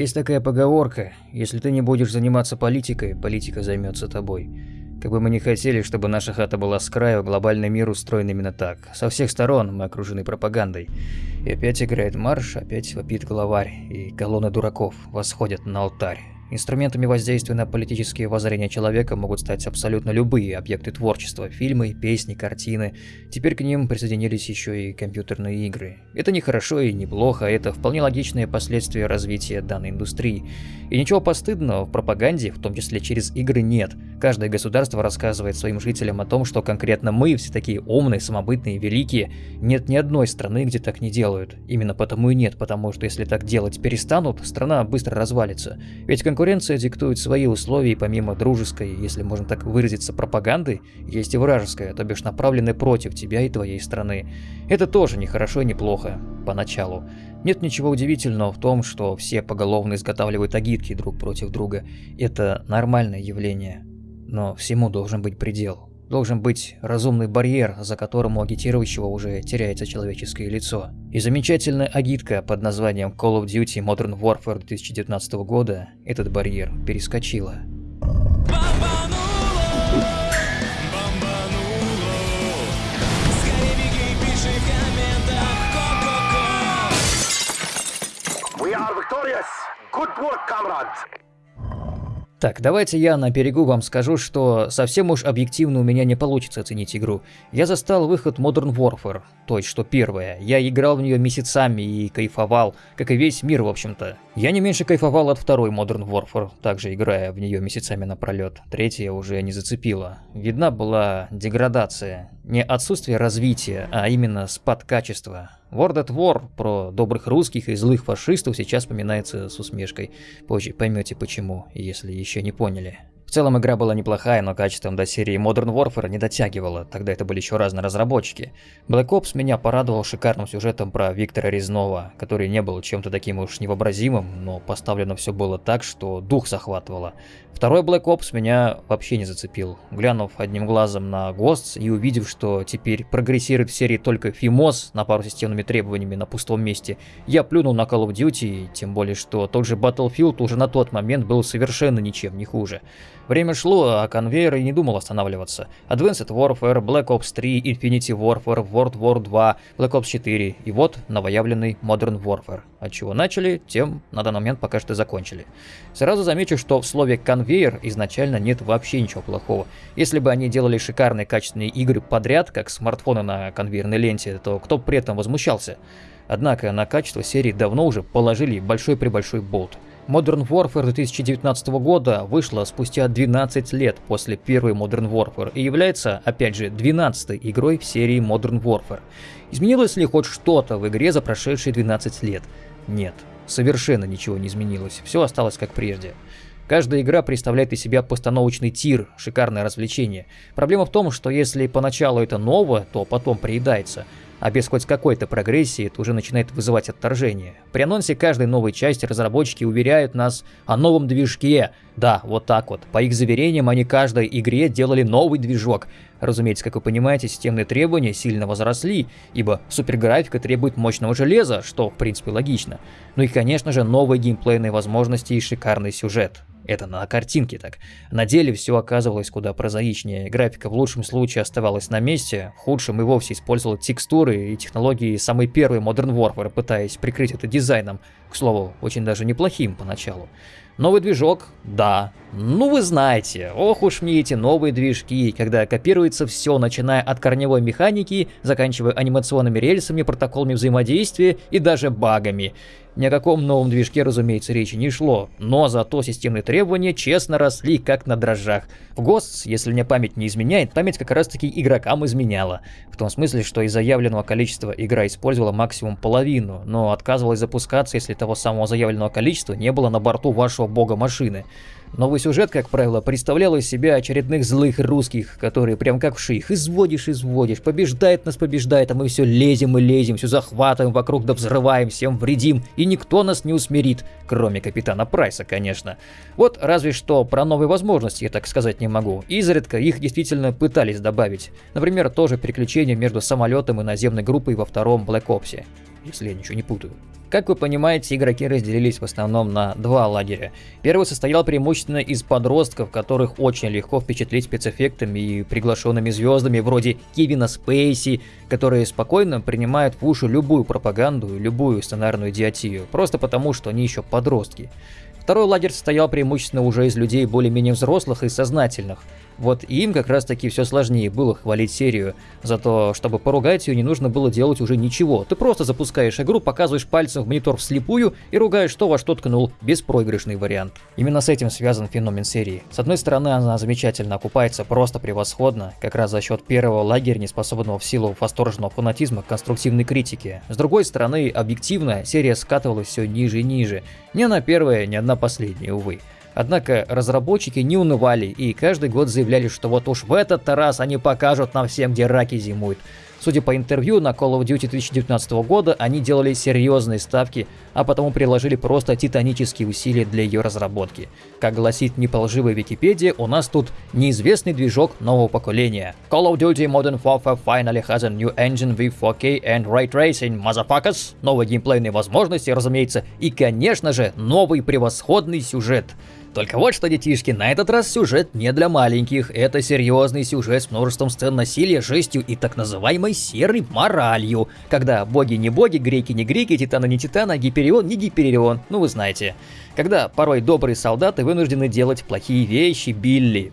Есть такая поговорка, если ты не будешь заниматься политикой, политика займется тобой. Как бы мы ни хотели, чтобы наша хата была с краю, глобальный мир устроен именно так. Со всех сторон мы окружены пропагандой. И опять играет марш, опять вопит главарь, и колонны дураков восходят на алтарь. Инструментами воздействия на политические воззрения человека могут стать абсолютно любые объекты творчества, фильмы, песни, картины. Теперь к ним присоединились еще и компьютерные игры. Это не хорошо и не плохо, это вполне логичные последствия развития данной индустрии. И ничего постыдного в пропаганде, в том числе через игры, нет. Каждое государство рассказывает своим жителям о том, что конкретно мы все такие умные, самобытные, великие. Нет ни одной страны, где так не делают. Именно потому и нет, потому что если так делать перестанут, страна быстро развалится. Ведь конкуренция Конкуренция диктует свои условия, и помимо дружеской, если можно так выразиться, пропаганды, есть и вражеская, то бишь направленная против тебя и твоей страны. Это тоже не хорошо и не плохо, поначалу. Нет ничего удивительного в том, что все поголовно изготавливают агитки друг против друга. Это нормальное явление. Но всему должен быть предел. Должен быть разумный барьер, за которым у агитирующего уже теряется человеческое лицо. И замечательная агитка под названием Call of Duty Modern Warfare 2019 года этот барьер перескочила. Good work, comrades! Так, давайте я на берегу вам скажу, что совсем уж объективно у меня не получится оценить игру. Я застал выход Modern Warfare, то есть что первое. Я играл в нее месяцами и кайфовал, как и весь мир в общем-то. Я не меньше кайфовал от второй Modern Warfare, также играя в нее месяцами напролет. Третья уже не зацепила. Видна была деградация. Не отсутствие развития, а именно спад качества. World at War про добрых русских и злых фашистов сейчас вспоминается с усмешкой. Позже поймете почему, если еще не поняли. В целом игра была неплохая, но качеством до серии Modern Warfare не дотягивала, тогда это были еще разные разработчики. Black Ops меня порадовал шикарным сюжетом про Виктора Резнова, который не был чем-то таким уж невообразимым, но поставлено все было так, что дух захватывало. Второй Black Ops меня вообще не зацепил. Глянув одним глазом на Ghosts и увидев, что теперь прогрессирует в серии только FIMOS на пару системными требованиями на пустом месте, я плюнул на Call of Duty, тем более, что тот же Battlefield уже на тот момент был совершенно ничем не хуже. Время шло, а конвейер и не думал останавливаться. Advanced Warfare, Black Ops 3, Infinity Warfare, World War 2, Black Ops 4 и вот новоявленный Modern Warfare. От чего начали, тем на данный момент пока что закончили. Сразу замечу, что в слове конвейер изначально нет вообще ничего плохого. Если бы они делали шикарные качественные игры подряд, как смартфоны на конвейерной ленте, то кто при этом возмущался? Однако на качество серии давно уже положили большой-пребольшой болт. Modern Warfare 2019 года вышла спустя 12 лет после первой Modern Warfare и является, опять же, 12 игрой в серии Modern Warfare. Изменилось ли хоть что-то в игре за прошедшие 12 лет? Нет, совершенно ничего не изменилось, все осталось как прежде. Каждая игра представляет из себя постановочный тир, шикарное развлечение. Проблема в том, что если поначалу это ново, то потом приедается – а без хоть какой-то прогрессии это уже начинает вызывать отторжение. При анонсе каждой новой части разработчики уверяют нас о новом движке. Да, вот так вот. По их заверениям, они каждой игре делали новый движок. Разумеется, как вы понимаете, системные требования сильно возросли, ибо суперграфика требует мощного железа, что в принципе логично. Ну и конечно же новые геймплейные возможности и шикарный сюжет. Это на картинке так. На деле все оказывалось куда прозаичнее. Графика в лучшем случае оставалась на месте, в худшем и вовсе использовала текстуры и технологии самой первой Modern Warfare, пытаясь прикрыть это дизайном, к слову, очень даже неплохим поначалу. Новый движок? Да. Ну вы знаете, ох уж мне эти новые движки, когда копируется все, начиная от корневой механики, заканчивая анимационными рельсами, протоколами взаимодействия и даже багами. Ни о каком новом движке, разумеется, речи не шло, но зато системные требования честно росли, как на дрожжах. В ГОСТ, если мне память не изменяет, память как раз таки игрокам изменяла. В том смысле, что из заявленного количества игра использовала максимум половину, но отказывалась запускаться, если того самого заявленного количества не было на борту вашего бога машины. Новый сюжет, как правило, представлял из себя очередных злых русских, которые прям как в ших изводишь, изводишь, побеждает нас, побеждает, а мы все лезем и лезем, все захватываем вокруг да взрываем, всем вредим, и никто нас не усмирит, кроме капитана Прайса, конечно. Вот разве что про новые возможности я так сказать не могу. Изредка их действительно пытались добавить. Например, тоже переключение между самолетом и наземной группой во втором Black Ops, если я ничего не путаю. Как вы понимаете, игроки разделились в основном на два лагеря. Первый состоял преимущественно из подростков, которых очень легко впечатлить спецэффектами и приглашенными звездами вроде Кевина Спейси, которые спокойно принимают в уши любую пропаганду и любую сценарную идиотию, просто потому, что они еще подростки. Второй лагерь состоял преимущественно уже из людей более-менее взрослых и сознательных – вот им как раз таки все сложнее было хвалить серию. Зато, чтобы поругать ее, не нужно было делать уже ничего. Ты просто запускаешь игру, показываешь пальцем в монитор вслепую и ругаешь то, во что ткнул. Беспроигрышный вариант. Именно с этим связан феномен серии. С одной стороны, она замечательно окупается просто превосходно, как раз за счет первого лагеря, не способного в силу восторженного фанатизма к конструктивной критике. С другой стороны, объективно, серия скатывалась все ниже и ниже. Ни одна первая, ни одна последняя, увы. Однако разработчики не унывали и каждый год заявляли, что вот уж в этот раз они покажут нам всем, где раки зимуют. Судя по интервью, на Call of Duty 2019 года они делали серьезные ставки, а потому приложили просто титанические усилия для ее разработки. Как гласит неполживая Википедия, у нас тут неизвестный движок нового поколения. Call of Duty Modern Warfare finally has a new engine with 4K and Ray Tracing, motherfuckers! Новые геймплейные возможности, разумеется, и, конечно же, новый превосходный сюжет. Только вот что, детишки, на этот раз сюжет не для маленьких. Это серьезный сюжет с множеством сцен насилия, жестью и так называемой серой моралью. Когда боги не боги, греки не греки, титаны не титаны, а гиперион не гиперион. Ну вы знаете. Когда порой добрые солдаты вынуждены делать плохие вещи, Билли.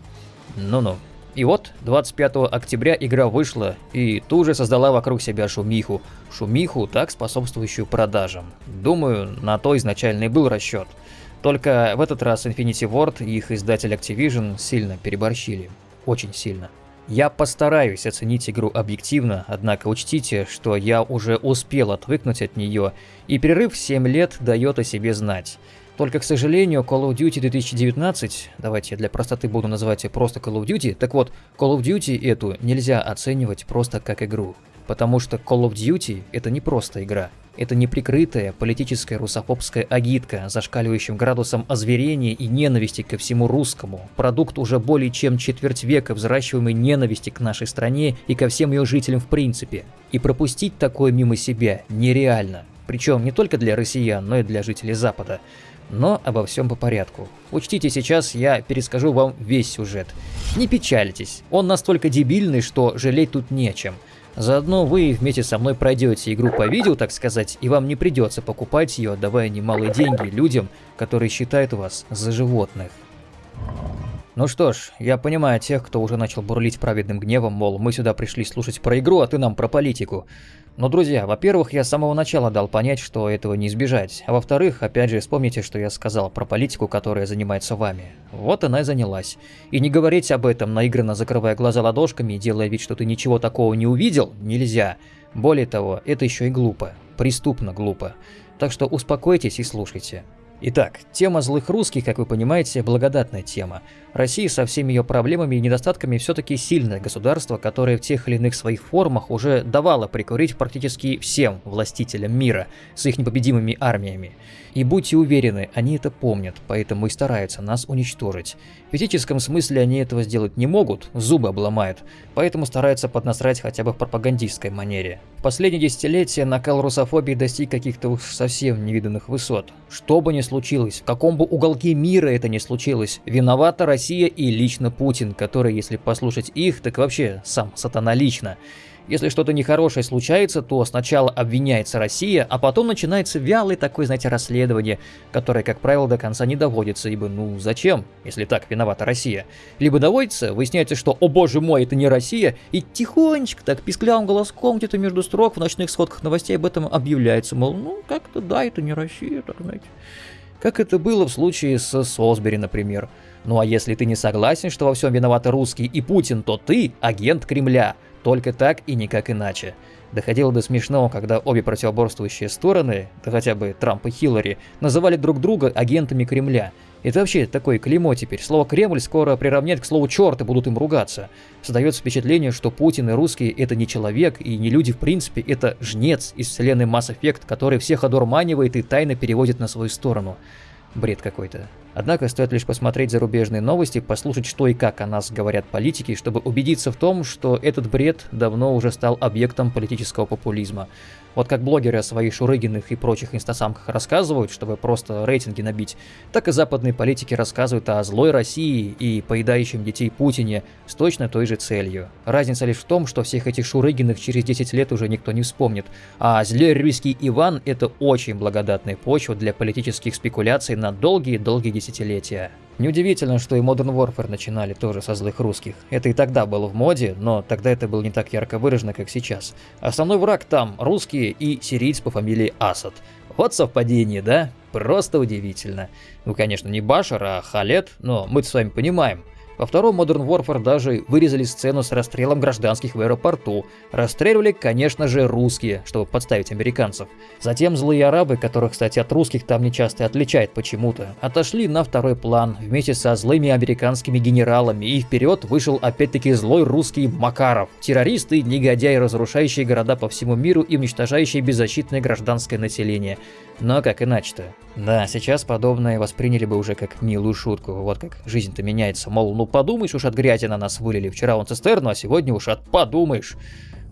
Ну-ну. И вот, 25 октября игра вышла и тут же создала вокруг себя шумиху. Шумиху, так способствующую продажам. Думаю, на то изначально и был расчет. Только в этот раз Infinity Ward и их издатель Activision сильно переборщили. Очень сильно. Я постараюсь оценить игру объективно, однако учтите, что я уже успел отвыкнуть от нее, и перерыв 7 лет дает о себе знать. Только, к сожалению, Call of Duty 2019, давайте я для простоты буду называть ее просто Call of Duty, так вот, Call of Duty эту нельзя оценивать просто как игру. Потому что Call of Duty это не просто игра. Это неприкрытая политическая русофобская агитка, зашкаливающим градусом озверения и ненависти ко всему русскому. Продукт уже более чем четверть века взращиваемой ненависти к нашей стране и ко всем ее жителям в принципе. И пропустить такое мимо себя нереально. Причем не только для россиян, но и для жителей Запада. Но обо всем по порядку. Учтите, сейчас я перескажу вам весь сюжет. Не печальтесь, он настолько дебильный, что жалеть тут нечем. Заодно вы вместе со мной пройдете игру по видео, так сказать, и вам не придется покупать ее, отдавая немалые деньги людям, которые считают вас за животных. Ну что ж, я понимаю тех, кто уже начал бурлить праведным гневом, мол, мы сюда пришли слушать про игру, а ты нам про политику. Но, друзья, во-первых, я с самого начала дал понять, что этого не избежать. А во-вторых, опять же, вспомните, что я сказал про политику, которая занимается вами. Вот она и занялась. И не говорить об этом, наигранно закрывая глаза ладошками и делая вид, что ты ничего такого не увидел, нельзя. Более того, это еще и глупо. Преступно глупо. Так что успокойтесь и слушайте. Итак, тема злых русских, как вы понимаете, благодатная тема. Россия со всеми ее проблемами и недостатками все-таки сильное государство, которое в тех или иных своих формах уже давало прикурить практически всем властителям мира с их непобедимыми армиями. И будьте уверены, они это помнят, поэтому и стараются нас уничтожить. В физическом смысле они этого сделать не могут, зубы обломают, поэтому стараются поднасрать хотя бы в пропагандистской манере. В последние десятилетия накал русофобии достиг каких-то уж совсем невиданных высот. Что бы ни случилось, в каком бы уголке мира это ни случилось, виновата Россия и лично Путин, который, если послушать их, так вообще сам сатана лично. Если что-то нехорошее случается, то сначала обвиняется Россия, а потом начинается вялое такое, знаете, расследование, которое, как правило, до конца не доводится, ибо ну зачем, если так виновата Россия? Либо доводится, выясняется, что «О боже мой, это не Россия», и тихонечко, так писклявым голоском где-то между строк в ночных сходках новостей об этом объявляется, мол, ну как-то да, это не Россия, так знаете. Как это было в случае с Сосбери, например. Ну а если ты не согласен, что во всем виноваты русские и Путин, то ты агент Кремля – только так и никак иначе. Доходило до смешного, когда обе противоборствующие стороны, да хотя бы Трамп и Хиллари, называли друг друга агентами Кремля. Это вообще такое клеймо теперь. Слово «Кремль» скоро приравнять к слову «черт» и будут им ругаться. Создается впечатление, что Путин и русские – это не человек и не люди в принципе, это жнец из вселенной Mass Effect, который всех одурманивает и тайно переводит на свою сторону. Бред какой-то. Однако стоит лишь посмотреть зарубежные новости, послушать, что и как о нас говорят политики, чтобы убедиться в том, что этот бред давно уже стал объектом политического популизма. Вот как блогеры о своих Шурыгиных и прочих инстасамках рассказывают, чтобы просто рейтинги набить, так и западные политики рассказывают о злой России и поедающем детей Путине с точно той же целью. Разница лишь в том, что всех этих Шурыгиных через 10 лет уже никто не вспомнит, а злой Иван – это очень благодатная почва для политических спекуляций на долгие-долгие десятилетия. Неудивительно, что и Modern Warfare начинали тоже со злых русских. Это и тогда было в моде, но тогда это было не так ярко выражено, как сейчас. Основной враг там – русские и сирийц по фамилии Асад. Вот совпадение, да? Просто удивительно. Ну, конечно, не Башар, а Халет, но мы с вами понимаем – во втором Modern Warfare даже вырезали сцену с расстрелом гражданских в аэропорту. Расстреливали, конечно же, русские, чтобы подставить американцев. Затем злые арабы, которых, кстати, от русских там не часто отличает почему-то, отошли на второй план вместе со злыми американскими генералами, и вперед вышел опять-таки злой русский Макаров. Террористы, негодяи, разрушающие города по всему миру и уничтожающие беззащитное гражданское население. Но как иначе-то? Да, сейчас подобное восприняли бы уже как милую шутку. Вот как жизнь-то меняется. Мол, ну подумаешь уж от грязи на нас вылили. Вчера он цистерну, а сегодня уж от подумаешь.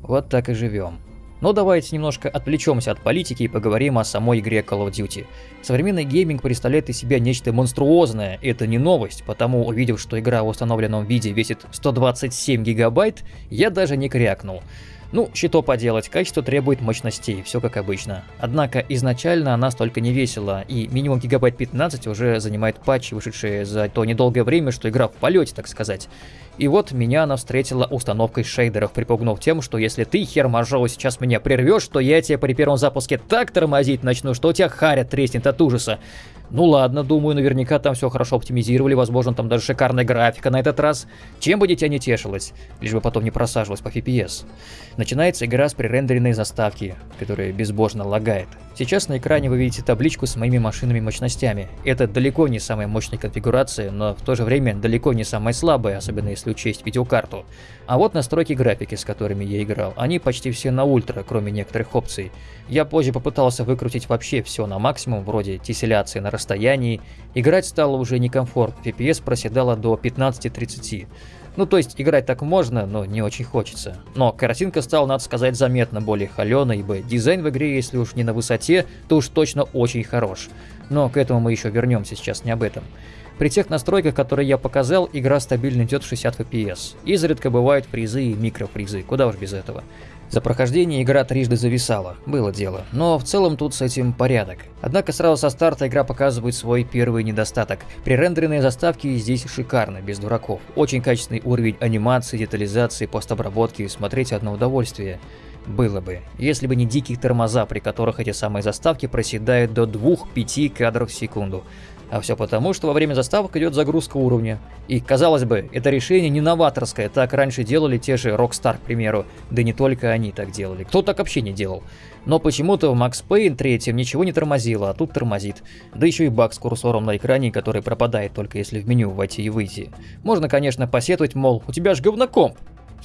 Вот так и живем. Но давайте немножко отвлечемся от политики и поговорим о самой игре Call of Duty. Современный гейминг представляет из себя нечто монструозное, и это не новость, потому увидев, что игра в установленном виде весит 127 гигабайт, я даже не крякнул. Ну, что поделать, качество требует мощностей, все как обычно. Однако изначально она столько не весила, и минимум гигабайт 15 уже занимает патчи, вышедшие за то недолгое время, что игра в полете, так сказать. И вот меня она встретила установкой шейдеров, припугнув тем, что если ты, хер моржовый, сейчас меня прервешь, то я тебе при первом запуске так тормозить начну, что у тебя харя треснет от ужаса. Ну ладно, думаю, наверняка там все хорошо оптимизировали, возможно, там даже шикарная графика на этот раз. Чем бы дитя не тешилось, лишь бы потом не просаживалось по FPS. Начинается игра с пререндеренной заставки, которая безбожно лагает. Сейчас на экране вы видите табличку с моими машинами мощностями. Это далеко не самая мощная конфигурация, но в то же время далеко не самая слабая, особенно если учесть видеокарту. А вот настройки графики, с которыми я играл. Они почти все на ультра, кроме некоторых опций. Я позже попытался выкрутить вообще все на максимум, вроде тесселяции на расстоянии. Играть стало уже некомфортно, FPS проседала до 15-30. Ну, то есть, играть так можно, но не очень хочется. Но картинка стала, надо сказать, заметно более холеной, ибо дизайн в игре, если уж не на высоте, то уж точно очень хорош. Но к этому мы еще вернемся, сейчас не об этом. При тех настройках, которые я показал, игра стабильно идет 60 FPS. Изредка бывают фризы и микрофризы, куда уж без этого. За прохождение игра трижды зависала, было дело, но в целом тут с этим порядок. Однако сразу со старта игра показывает свой первый недостаток. Пререндеренные заставки здесь шикарны, без дураков. Очень качественный уровень анимации, детализации, постобработки, смотреть одно удовольствие. Было бы, если бы не дикие тормоза, при которых эти самые заставки проседают до 2-5 кадров в секунду. А все потому, что во время заставок идет загрузка уровня. И, казалось бы, это решение не новаторское, так раньше делали те же Rockstar, к примеру. Да не только они так делали, кто так вообще не делал. Но почему-то в Max Payne 3 ничего не тормозило, а тут тормозит. Да еще и баг с курсором на экране, который пропадает только если в меню войти и выйти. Можно, конечно, посетовать, мол, у тебя ж говнокомп.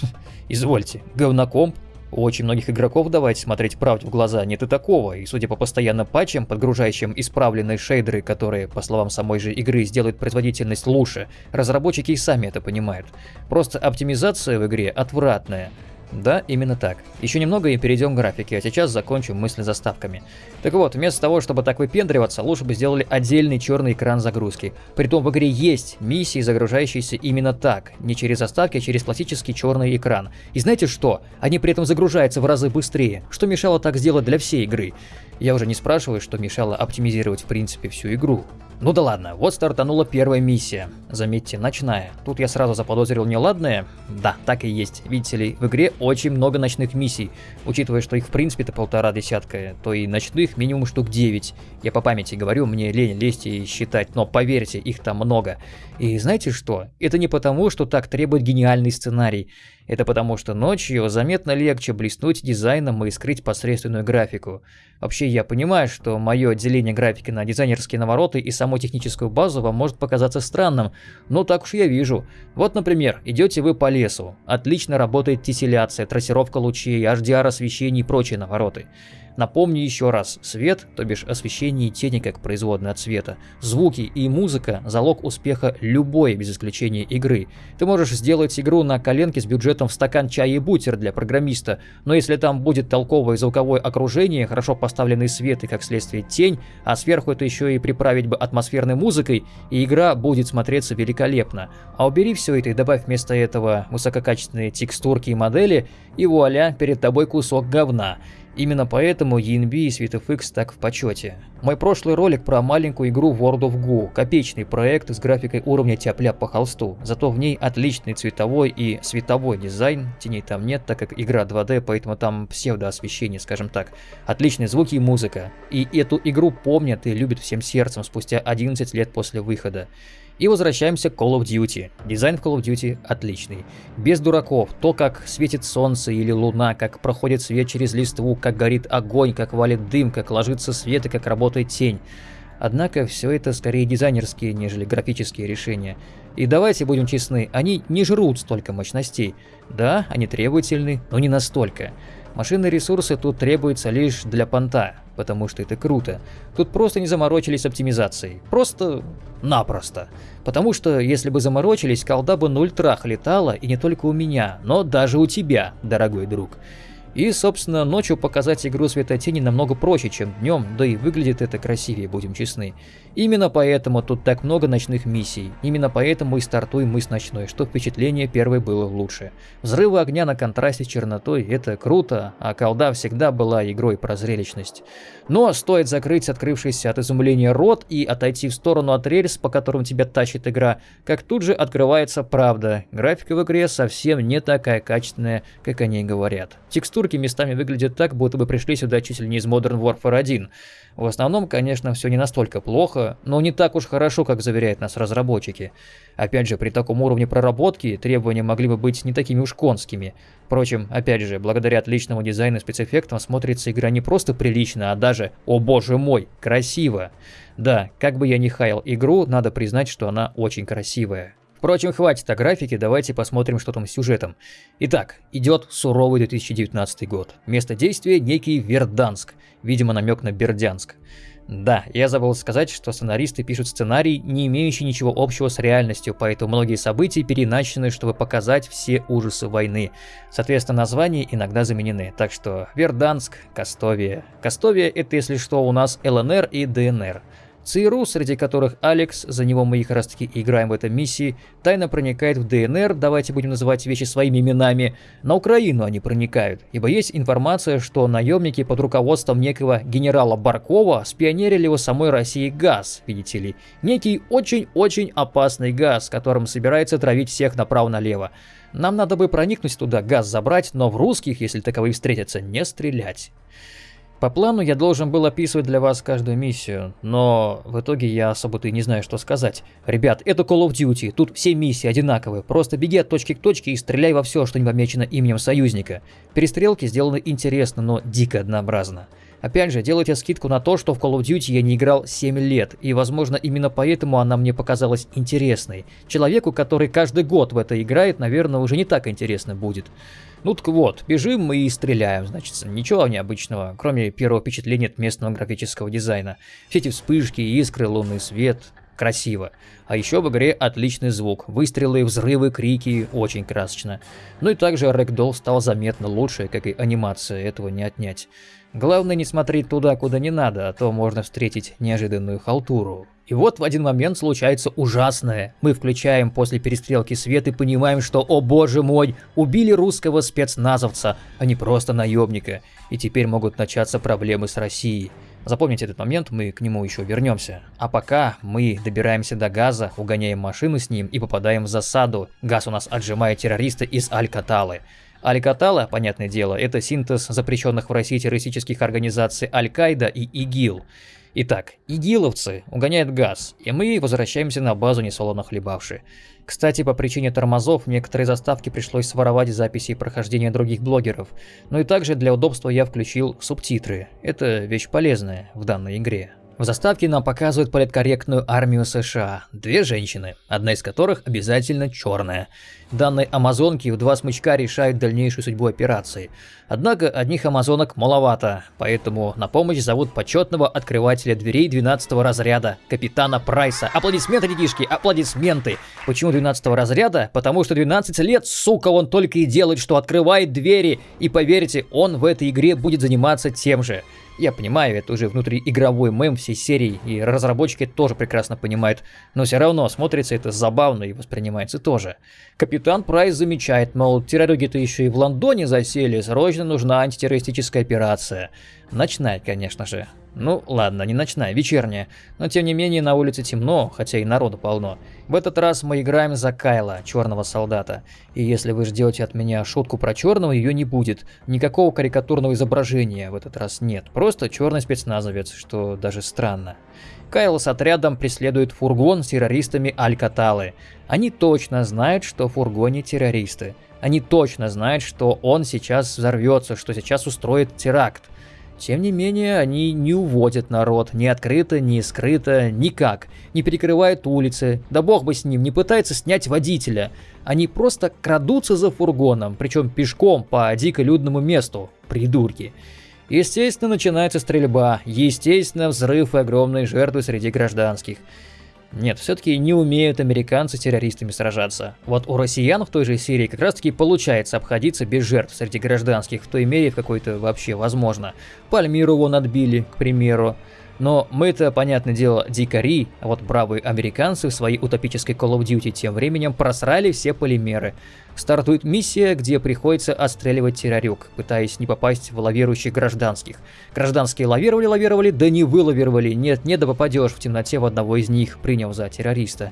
Извольте, говнокомп очень многих игроков, давайте смотреть правде в глаза, нет и такого, и судя по постоянным патчам, подгружающим исправленные шейдеры, которые, по словам самой же игры, сделают производительность лучше, разработчики и сами это понимают. Просто оптимизация в игре отвратная. Да, именно так. Еще немного и перейдем к графике, а сейчас закончим мысли заставками. Так вот, вместо того, чтобы так выпендриваться, лучше бы сделали отдельный черный экран загрузки. Притом в игре есть миссии, загружающиеся именно так, не через заставки, а через классический черный экран. И знаете что? Они при этом загружаются в разы быстрее, что мешало так сделать для всей игры. Я уже не спрашиваю, что мешало оптимизировать в принципе всю игру. Ну да ладно, вот стартанула первая миссия. Заметьте, ночная. Тут я сразу заподозрил неладное. Да, так и есть. Видите ли, в игре очень много ночных миссий. Учитывая, что их в принципе-то полтора десятка, то и ночных минимум штук 9. Я по памяти говорю, мне лень лезть и считать, но поверьте, их там много. И знаете что? Это не потому, что так требует гениальный сценарий. Это потому что ночью заметно легче блеснуть дизайном и скрыть посредственную графику. Вообще я понимаю, что мое отделение графики на дизайнерские навороты и саму техническую базу вам может показаться странным, но так уж я вижу. Вот, например, идете вы по лесу, отлично работает тесселяция, трассировка лучей, HDR освещение и прочие навороты. Напомню еще раз, свет, то бишь освещение и тени как производные от света, звуки и музыка – залог успеха любой, без исключения игры. Ты можешь сделать игру на коленке с бюджетом в стакан чая и бутер для программиста, но если там будет толковое звуковое окружение, хорошо поставленный свет и как следствие тень, а сверху это еще и приправить бы атмосферной музыкой, и игра будет смотреться великолепно. А убери все это и добавь вместо этого высококачественные текстурки и модели, и вуаля, перед тобой кусок говна. Именно поэтому ENB и SweetFX так в почете. Мой прошлый ролик про маленькую игру World of Goo, копеечный проект с графикой уровня тяпля по холсту, зато в ней отличный цветовой и световой дизайн, теней там нет, так как игра 2D, поэтому там псевдоосвещение, скажем так, отличные звуки и музыка. И эту игру помнят и любят всем сердцем спустя 11 лет после выхода. И возвращаемся к Call of Duty. Дизайн в Call of Duty отличный. Без дураков. То, как светит солнце или луна, как проходит свет через листву, как горит огонь, как валит дым, как ложится свет и как работает тень. Однако все это скорее дизайнерские, нежели графические решения. И давайте будем честны, они не жрут столько мощностей. Да, они требовательны, но не настолько. Машинные ресурсы тут требуются лишь для понта, потому что это круто. Тут просто не заморочились оптимизацией. Просто напросто. Потому что если бы заморочились, колда бы на ультрах летала, и не только у меня, но даже у тебя, дорогой друг. И, собственно, ночью показать игру светотени намного проще, чем днем, да и выглядит это красивее, будем честны. Именно поэтому тут так много ночных миссий, именно поэтому и стартуем мы с ночной, что впечатление первой было лучше. Взрывы огня на контрасте с чернотой – это круто, а колда всегда была игрой про зрелищность. Но стоит закрыть открывшийся от изумления рот и отойти в сторону от рельс, по которым тебя тащит игра, как тут же открывается правда. Графика в игре совсем не такая качественная, как они говорят. Текстурки местами выглядят так, будто бы пришли сюда чуть ли не из Modern Warfare 1. В основном, конечно, все не настолько плохо, но не так уж хорошо, как заверяют нас разработчики. Опять же, при таком уровне проработки требования могли бы быть не такими уж конскими. Впрочем, опять же, благодаря отличному дизайну и спецэффектам смотрится игра не просто прилично, а даже, о боже мой, красиво. Да, как бы я ни хаял игру, надо признать, что она очень красивая. Впрочем, хватит о графике, давайте посмотрим, что там с сюжетом. Итак, идет суровый 2019 год. Место действия некий Верданск, видимо намек на Бердянск. Да, я забыл сказать, что сценаристы пишут сценарий, не имеющий ничего общего с реальностью, поэтому многие события переначены, чтобы показать все ужасы войны. Соответственно, названия иногда заменены, так что Верданск, Кастовия. Кастовия это, если что, у нас ЛНР и ДНР. ЦРУ, среди которых Алекс, за него мы их раз таки играем в этой миссии, тайно проникает в ДНР, давайте будем называть вещи своими именами, на Украину они проникают, ибо есть информация, что наемники под руководством некого генерала Баркова спионерили у самой России газ, видите ли. Некий очень-очень опасный газ, которым собирается травить всех направо-налево. Нам надо бы проникнуть туда, газ забрать, но в русских, если таковые встретятся, не стрелять. По плану я должен был описывать для вас каждую миссию, но в итоге я особо-то и не знаю, что сказать. Ребят, это Call of Duty, тут все миссии одинаковые, просто беги от точки к точке и стреляй во все, что не помечено именем союзника. Перестрелки сделаны интересно, но дико однообразно. Опять же, делайте скидку на то, что в Call of Duty я не играл 7 лет, и возможно именно поэтому она мне показалась интересной. Человеку, который каждый год в это играет, наверное, уже не так интересно будет. Ну так вот, бежим мы и стреляем, значит, ничего необычного, кроме первого впечатления от местного графического дизайна. Все эти вспышки, искры, лунный свет, красиво. А еще в игре отличный звук, выстрелы, взрывы, крики, очень красочно. Ну и также Рэгдолл стал заметно лучше, как и анимация, этого не отнять. Главное не смотреть туда, куда не надо, а то можно встретить неожиданную халтуру. И вот в один момент случается ужасное. Мы включаем после перестрелки свет и понимаем, что, о боже мой, убили русского спецназовца, а не просто наемника. И теперь могут начаться проблемы с Россией. Запомните этот момент, мы к нему еще вернемся. А пока мы добираемся до газа, угоняем машину с ним и попадаем в засаду. Газ у нас отжимает террориста из Алькаталы. Аль-Катала, понятное дело, это синтез запрещенных в России террористических организаций Аль-Каида и ИГИЛ. Итак, игиловцы угоняют газ, и мы возвращаемся на базу несолоно хлебавши. Кстати, по причине тормозов некоторые заставки пришлось своровать записи прохождения других блогеров, но и также для удобства я включил субтитры. Это вещь полезная в данной игре. В заставке нам показывают политкорректную армию США. Две женщины, одна из которых обязательно черная. Данные амазонки в два смычка решают дальнейшую судьбу операции. Однако одних амазонок маловато, поэтому на помощь зовут почетного открывателя дверей 12 разряда, капитана Прайса. Аплодисменты, детишки, аплодисменты! Почему 12 разряда? Потому что 12 лет, сука, он только и делает, что открывает двери. И поверьте, он в этой игре будет заниматься тем же. Я понимаю, это уже внутриигровой мем всей серии, и разработчики тоже прекрасно понимают, но все равно смотрится это забавно и воспринимается тоже. Капитан Прайс замечает, мол, террориги-то еще и в Лондоне засели, срочно нужна антитеррористическая операция. Ночная, конечно же. Ну ладно, не ночная, вечерняя. Но тем не менее на улице темно, хотя и народу полно. В этот раз мы играем за Кайла, черного солдата. И если вы ждете от меня шутку про черного, ее не будет. Никакого карикатурного изображения в этот раз нет. Просто черный спецназовец, что даже странно. Кайл с отрядом преследует фургон с террористами Алькаталы. Они точно знают, что в фургоне террористы. Они точно знают, что он сейчас взорвется, что сейчас устроит теракт. Тем не менее, они не уводят народ, ни открыто, ни скрыто, никак. Не перекрывают улицы, да бог бы с ним, не пытаются снять водителя. Они просто крадутся за фургоном, причем пешком по дико людному месту. Придурки. Естественно, начинается стрельба, естественно, взрыв и огромные жертвы среди гражданских. Нет, все-таки не умеют американцы с террористами сражаться. Вот у россиян в той же серии как раз таки получается обходиться без жертв среди гражданских, в той мере в какой-то вообще возможно. Пальмиру вон отбили, к примеру. Но мы-то, понятное дело, дикари, а вот бравые американцы в своей утопической Call of Duty тем временем просрали все полимеры. Стартует миссия, где приходится отстреливать террорюк, пытаясь не попасть в лавирующих гражданских. Гражданские лавировали-лавировали, да не вылавировали, нет, не да попадешь в темноте в одного из них, принял за террориста.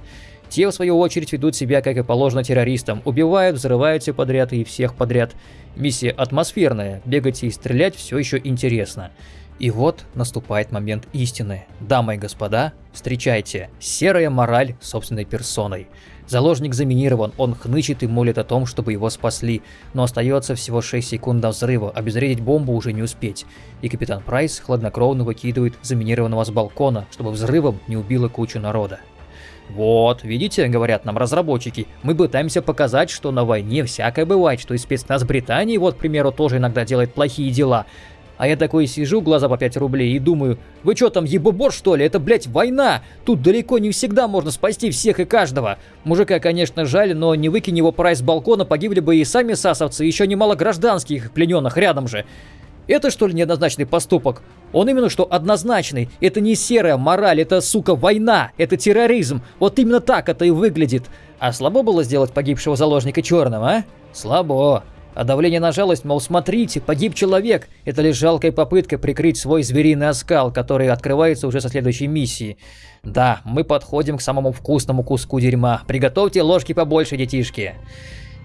Те, в свою очередь, ведут себя, как и положено террористам, убивают, взрывают все подряд и всех подряд. Миссия атмосферная, бегать и стрелять все еще интересно. И вот наступает момент истины. Дамы и господа, встречайте, серая мораль собственной персоной. Заложник заминирован, он хнычет и молит о том, чтобы его спасли, но остается всего 6 секунд до взрыва, обезвредить бомбу уже не успеть. И капитан Прайс хладнокровно выкидывает заминированного с балкона, чтобы взрывом не убило кучу народа. Вот, видите, говорят нам разработчики, мы пытаемся показать, что на войне всякое бывает, что и спецназ Британии, вот, к примеру, тоже иногда делает плохие дела. А я такой сижу, глаза по 5 рублей, и думаю, вы что там, ебобор что ли? Это, блядь, война! Тут далеко не всегда можно спасти всех и каждого. Мужика, конечно, жаль, но не выкинь его прайс с балкона, погибли бы и сами сасовцы, еще немало гражданских плененных рядом же. Это что ли неоднозначный поступок? Он именно что однозначный. Это не серая мораль, это, сука, война, это терроризм. Вот именно так это и выглядит. А слабо было сделать погибшего заложника черным, а? Слабо. А давление на жалость, мол, смотрите, погиб человек, это лишь жалкая попытка прикрыть свой звериный оскал, который открывается уже со следующей миссии. Да, мы подходим к самому вкусному куску дерьма. Приготовьте ложки побольше, детишки.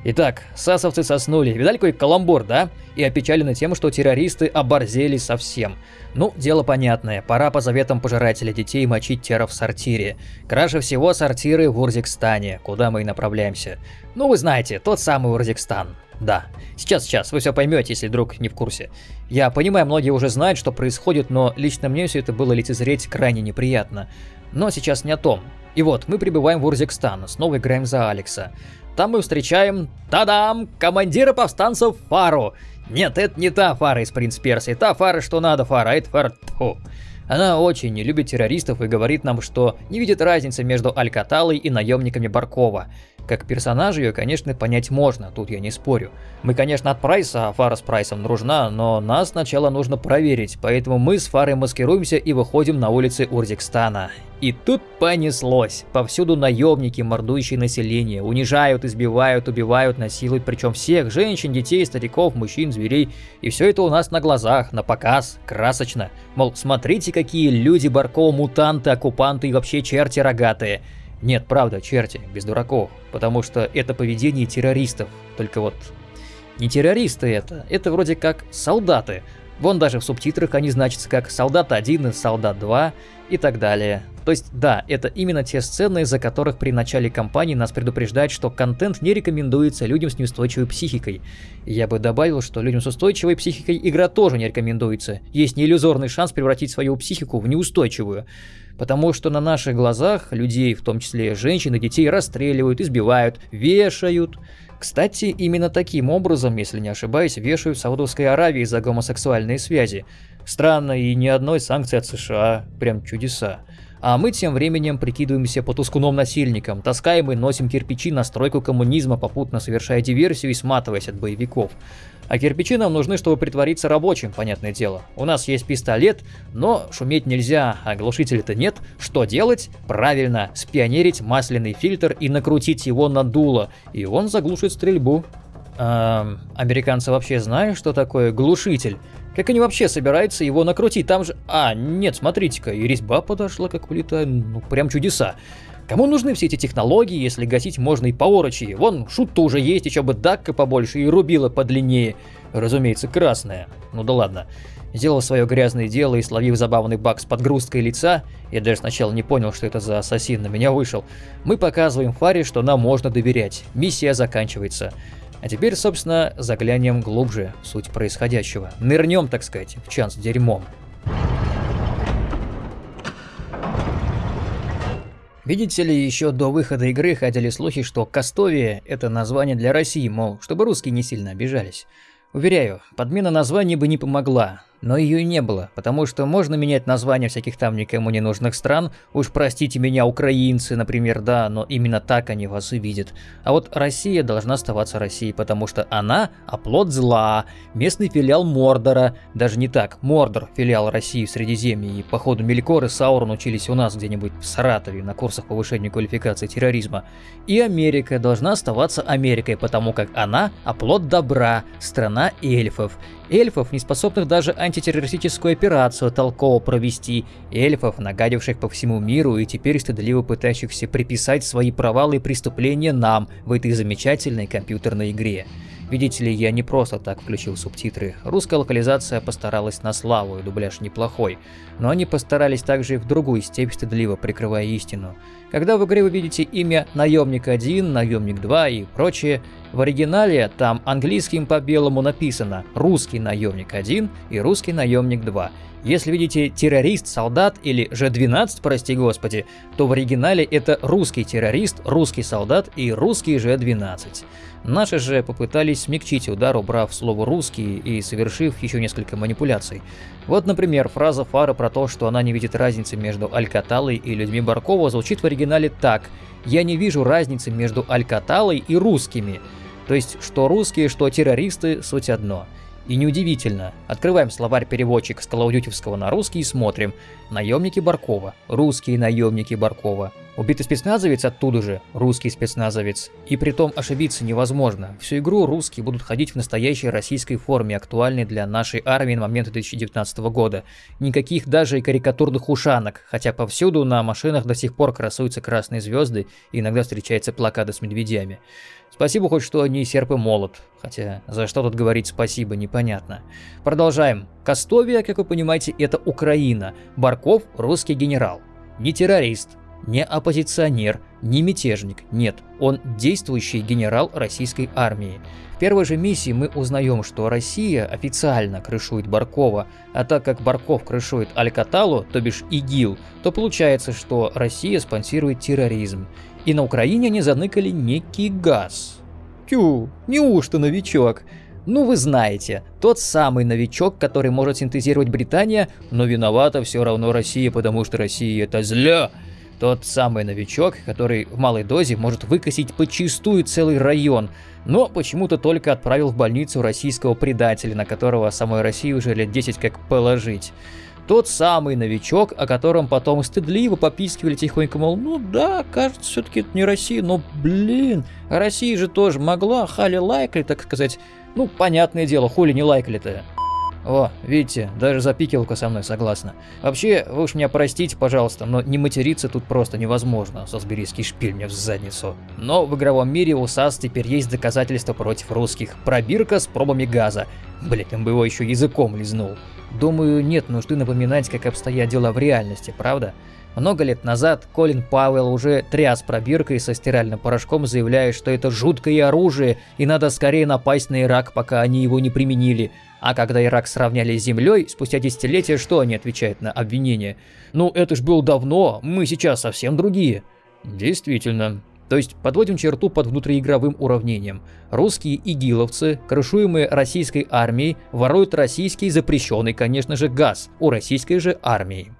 Итак, сасовцы соснули. Видали какой каламбур, да? И опечалены тем, что террористы оборзели совсем. Ну, дело понятное. Пора по заветам пожирателя детей мочить теров в сортире. Краше всего сортиры в Урзикстане, куда мы и направляемся. Ну, вы знаете, тот самый Урзикстан. Да. Сейчас, сейчас, вы все поймете, если вдруг не в курсе. Я понимаю, многие уже знают, что происходит, но лично мне все это было лицезреть крайне неприятно. Но сейчас не о том. И вот, мы прибываем в Урзикстан, снова играем за Алекса. Там мы встречаем, тадам, командира повстанцев Фару. Нет, это не та Фара из Принц Персии, та Фара, что надо Фара, а это Фара... Она очень не любит террористов и говорит нам, что не видит разницы между Алькаталой и наемниками Баркова. Как персонаж ее, конечно, понять можно, тут я не спорю. Мы, конечно, от Прайса, а Фара с Прайсом нужна, но нас сначала нужно проверить, поэтому мы с Фарой маскируемся и выходим на улицы Урзикстана. И тут понеслось. Повсюду наемники, мордующие население, унижают, избивают, убивают, насилуют, причем всех, женщин, детей, стариков, мужчин, зверей. И все это у нас на глазах, на показ, красочно. Мол, смотрите, какие люди Баркова мутанты, оккупанты и вообще черти рогатые. Нет, правда, черти, без дураков, потому что это поведение террористов. Только вот не террористы это, это вроде как солдаты. Вон даже в субтитрах они значатся как «Солдат 1» и «Солдат 2» и так далее. То есть, да, это именно те сцены, из-за которых при начале кампании нас предупреждают, что контент не рекомендуется людям с неустойчивой психикой. я бы добавил, что людям с устойчивой психикой игра тоже не рекомендуется. Есть неиллюзорный шанс превратить свою психику в неустойчивую. Потому что на наших глазах людей, в том числе женщин и детей, расстреливают, избивают, вешают. Кстати, именно таким образом, если не ошибаюсь, вешают в Саудовской Аравии за гомосексуальные связи. Странно, и ни одной санкции от США. Прям чудеса. А мы тем временем прикидываемся потускуном насильником, таскаем и носим кирпичи на стройку коммунизма, попутно совершая диверсию и сматываясь от боевиков. А кирпичи нам нужны, чтобы притвориться рабочим, понятное дело. У нас есть пистолет, но шуметь нельзя, а глушителя-то нет. Что делать? Правильно, спионерить масляный фильтр и накрутить его на дуло, и он заглушит стрельбу. Эм, американцы вообще знают, что такое глушитель? Как они вообще собираются его накрутить? Там же... А, нет, смотрите-ка, и резьба подошла как влитая, ну прям чудеса. Кому нужны все эти технологии, если гасить можно и по орочи? Вон, шут-то уже есть, еще бы дакка побольше и рубила подлиннее. Разумеется, красная. Ну да ладно. Сделал свое грязное дело и словив забавный баг с подгрузкой лица, я даже сначала не понял, что это за ассасин на меня вышел, мы показываем Фаре, что нам можно доверять. Миссия заканчивается. А теперь, собственно, заглянем глубже в суть происходящего. Нырнем, так сказать, в чан с дерьмом. Видите ли, еще до выхода игры ходили слухи, что Кастовия – это название для России, мол, чтобы русские не сильно обижались. Уверяю, подмена названия бы не помогла, но ее не было, потому что можно менять названия всяких там никому не нужных стран, уж простите меня, украинцы, например, да, но именно так они вас и видят. А вот Россия должна оставаться Россией, потому что она – оплот зла, местный филиал Мордора, даже не так, Мордор – филиал России в Средиземье, и походу Мелькор и Саурон учились у нас где-нибудь в Саратове на курсах повышения квалификации терроризма. И Америка должна оставаться Америкой, потому как она – оплот добра, страна эльфов. Эльфов, не способных даже антитеррористическую операцию толково провести, эльфов, нагадивших по всему миру и теперь стыдливо пытающихся приписать свои провалы и преступления нам в этой замечательной компьютерной игре. Видите ли, я не просто так включил субтитры. Русская локализация постаралась на славу, и дубляж неплохой. Но они постарались также и в другую степь, стыдливо прикрывая истину. Когда в игре вы видите имя Наемник 1, Наемник 2 и прочее, в оригинале там английским по белому написано «Русский наемник 1» и «Русский наемник 2». Если видите террорист, солдат или Ж-12, прости господи, то в оригинале это русский террорист, русский солдат и русский Ж-12. Наши же попытались смягчить удар, убрав слово «русский» и совершив еще несколько манипуляций. Вот, например, фраза Фара про то, что она не видит разницы между Алькаталой и людьми Баркова, звучит в оригинале так «Я не вижу разницы между Алькаталой и русскими». То есть, что русские, что террористы – суть одно – и неудивительно. Открываем словарь-переводчик с Калаудютевского на русский и смотрим. Наемники Баркова. Русские наемники Баркова. Убитый спецназовец оттуда же. Русский спецназовец. И притом ошибиться невозможно. Всю игру русские будут ходить в настоящей российской форме, актуальной для нашей армии на момент 2019 года. Никаких даже и карикатурных ушанок, хотя повсюду на машинах до сих пор красуются красные звезды и иногда встречаются плакаты с медведями. Спасибо хоть что не серп и молот, хотя за что тут говорить спасибо, непонятно. Продолжаем. Кастовия, как вы понимаете, это Украина. Барков – русский генерал. Не террорист, не оппозиционер, не мятежник, нет, он действующий генерал российской армии. В первой же миссии мы узнаем, что Россия официально крышует Баркова, а так как Барков крышует Алькаталу, то бишь ИГИЛ, то получается, что Россия спонсирует терроризм. И на Украине они заныкали некий газ. Тю, неужто новичок? Ну вы знаете, тот самый новичок, который может синтезировать Британия, но виновата все равно Россия, потому что Россия это зля. Тот самый новичок, который в малой дозе может выкосить почистую целый район, но почему-то только отправил в больницу российского предателя, на которого самой России уже лет 10 как положить. Тот самый новичок, о котором потом стыдливо попискивали тихонько, мол, ну да, кажется, все-таки это не Россия, но блин, Россия же тоже могла, хали лайкали, так сказать. Ну, понятное дело, хули не лайкали-то. О, видите, даже запикивалка со мной согласна. Вообще, вы уж меня простите, пожалуйста, но не материться тут просто невозможно, сосберийский шпиль мне в задницу. Но в игровом мире у САС теперь есть доказательства против русских. Пробирка с пробами газа. Блять, он бы его еще языком лизнул. Думаю, нет нужды напоминать, как обстоят дела в реальности, правда? Много лет назад Колин Пауэлл уже тряс пробиркой со стиральным порошком, заявляя, что это жуткое оружие и надо скорее напасть на Ирак, пока они его не применили. А когда Ирак сравняли с землей, спустя десятилетия, что они отвечают на обвинение? Ну это ж было давно, мы сейчас совсем другие. Действительно. То есть подводим черту под внутриигровым уравнением. Русские игиловцы, крышуемые российской армией, воруют российский запрещенный, конечно же, газ у российской же армии.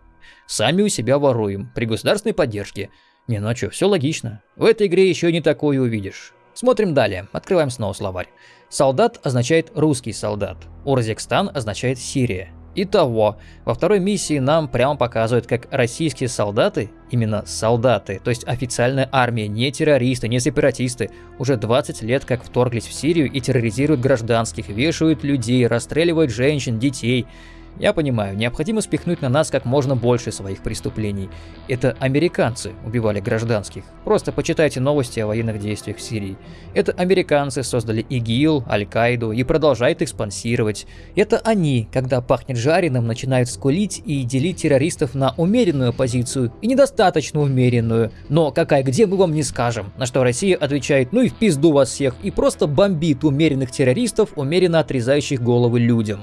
Сами у себя воруем, при государственной поддержке. Не, ну а что, все логично. В этой игре еще не такое увидишь. Смотрим далее, открываем снова словарь. Солдат означает русский солдат, Урзекстан означает Сирия. Итого, во второй миссии нам прямо показывают, как российские солдаты, именно солдаты, то есть официальная армия, не террористы, не сепаратисты, уже 20 лет как вторглись в Сирию и терроризируют гражданских, вешают людей, расстреливают женщин, детей. Я понимаю, необходимо спихнуть на нас как можно больше своих преступлений. Это американцы убивали гражданских. Просто почитайте новости о военных действиях в Сирии. Это американцы создали ИГИЛ, Аль-Каиду и продолжают их спонсировать. Это они, когда пахнет жареным, начинают скулить и делить террористов на умеренную позицию и недостаточно умеренную. Но какая где мы вам не скажем. На что Россия отвечает, ну и в пизду вас всех, и просто бомбит умеренных террористов, умеренно отрезающих головы людям.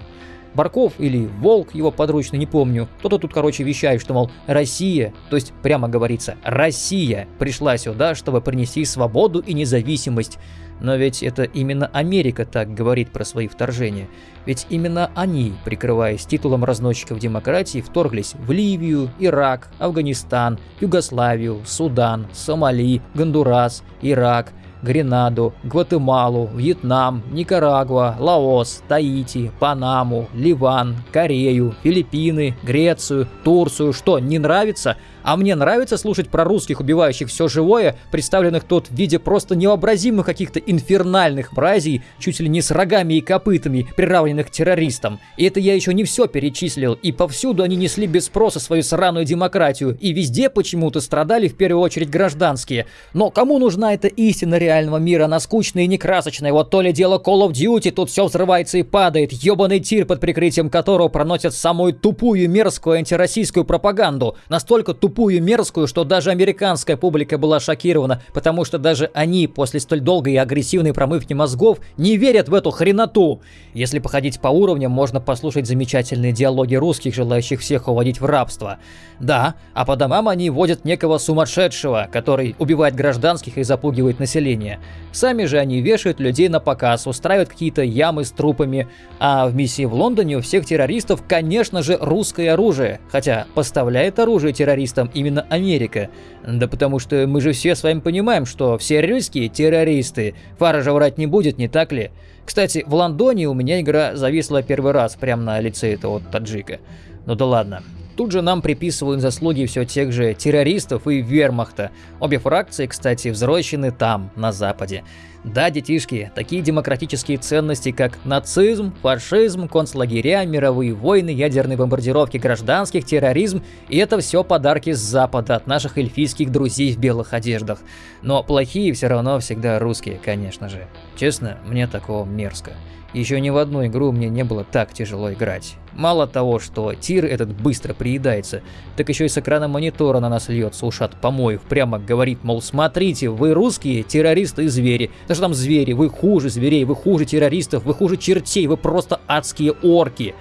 Барков или Волк, его подручно, не помню. Кто-то тут, короче, вещает, что, мол, Россия, то есть прямо говорится, Россия пришла сюда, чтобы принести свободу и независимость. Но ведь это именно Америка так говорит про свои вторжения. Ведь именно они, прикрываясь титулом разносчиков демократии, вторглись в Ливию, Ирак, Афганистан, Югославию, Судан, Сомали, Гондурас, Ирак, Гренаду, Гватемалу, Вьетнам, Никарагуа, Лаос, Таити, Панаму, Ливан, Корею, Филиппины, Грецию, Турцию. Что, не нравится? А мне нравится слушать про русских, убивающих все живое, представленных тут в виде просто невообразимых каких-то инфернальных бразий, чуть ли не с рогами и копытами, приравненных террористам. И это я еще не все перечислил, и повсюду они несли без спроса свою сраную демократию, и везде почему-то страдали в первую очередь гражданские. Но кому нужна эта истина реального мира, она скучная и некрасочная, вот то ли дело Call of Duty, тут все взрывается и падает, ебаный тир, под прикрытием которого проносят самую тупую мерзкую антироссийскую пропаганду, настолько тупую тупую, мерзкую, что даже американская публика была шокирована, потому что даже они после столь долгой и агрессивной промывки мозгов не верят в эту хреноту. Если походить по уровням, можно послушать замечательные диалоги русских, желающих всех уводить в рабство. Да, а по домам они водят некого сумасшедшего, который убивает гражданских и запугивает население. Сами же они вешают людей на показ, устраивают какие-то ямы с трупами, а в миссии в Лондоне у всех террористов, конечно же, русское оружие, хотя поставляет оружие террористам террористам именно Америка. Да потому что мы же все с вами понимаем, что все русские террористы. Фара же врать не будет, не так ли? Кстати, в Лондоне у меня игра зависла первый раз прямо на лице этого таджика. Ну да ладно. Тут же нам приписывают заслуги все тех же террористов и вермахта. Обе фракции, кстати, взрощены там, на Западе. Да, детишки, такие демократические ценности, как нацизм, фашизм, концлагеря, мировые войны, ядерные бомбардировки гражданских, терроризм – и это все подарки с Запада от наших эльфийских друзей в белых одеждах. Но плохие все равно всегда русские, конечно же. Честно, мне такого мерзко. Еще ни в одну игру мне не было так тяжело играть. Мало того, что тир этот быстро приедается, так еще и с экрана монитора на нас льется ушат помоев, прямо говорит, мол, смотрите, вы русские, террористы и звери. Да что там звери, вы хуже зверей, вы хуже террористов, вы хуже чертей, вы просто адские орки.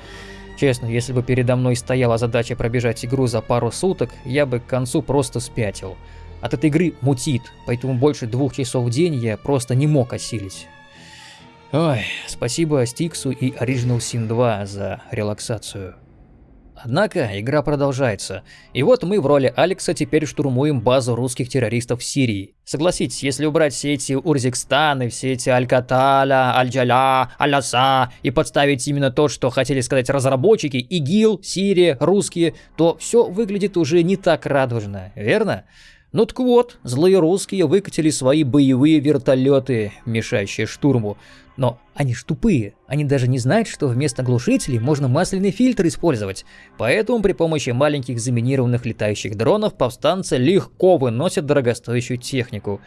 Честно, если бы передо мной стояла задача пробежать игру за пару суток, я бы к концу просто спятил. От этой игры мутит, поэтому больше двух часов в день я просто не мог осилить. Ой, спасибо Стиксу и Original Sin 2 за релаксацию. Однако игра продолжается, и вот мы в роли Алекса теперь штурмуем базу русских террористов в Сирии. Согласитесь, если убрать все эти Урзикстаны, все эти Аль-Каталя, Аль-Джаля, Аль-Аса и подставить именно то, что хотели сказать разработчики, ИГИЛ, Сирия, русские, то все выглядит уже не так радужно, верно? Ну так вот, злые русские выкатили свои боевые вертолеты, мешающие штурму. Но они ж тупые, они даже не знают, что вместо глушителей можно масляный фильтр использовать. Поэтому при помощи маленьких заминированных летающих дронов повстанцы легко выносят дорогостоящую технику.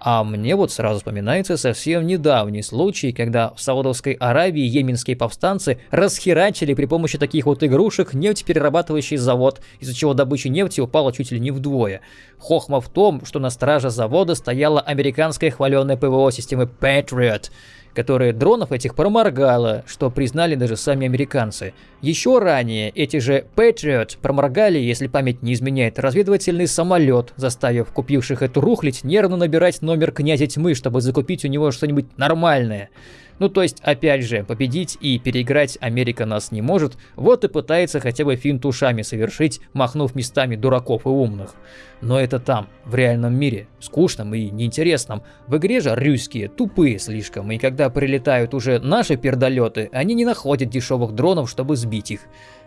А мне вот сразу вспоминается совсем недавний случай, когда в Саудовской Аравии йеменские повстанцы расхерачили при помощи таких вот игрушек нефтеперерабатывающий завод, из-за чего добыча нефти упала чуть ли не вдвое. Хохма в том, что на страже завода стояла американская хваленая ПВО системы Patriot – которые дронов этих проморгало, что признали даже сами американцы. Еще ранее эти же Patriot проморгали, если память не изменяет, разведывательный самолет, заставив купивших эту рухлить нервно набирать номер князя тьмы, чтобы закупить у него что-нибудь нормальное. Ну то есть, опять же, победить и переиграть Америка нас не может, вот и пытается хотя бы финт ушами совершить, махнув местами дураков и умных. Но это там, в реальном мире, скучном и неинтересном. В игре же русские тупые слишком, и когда прилетают уже наши пердолеты, они не находят дешевых дронов, чтобы сбить их.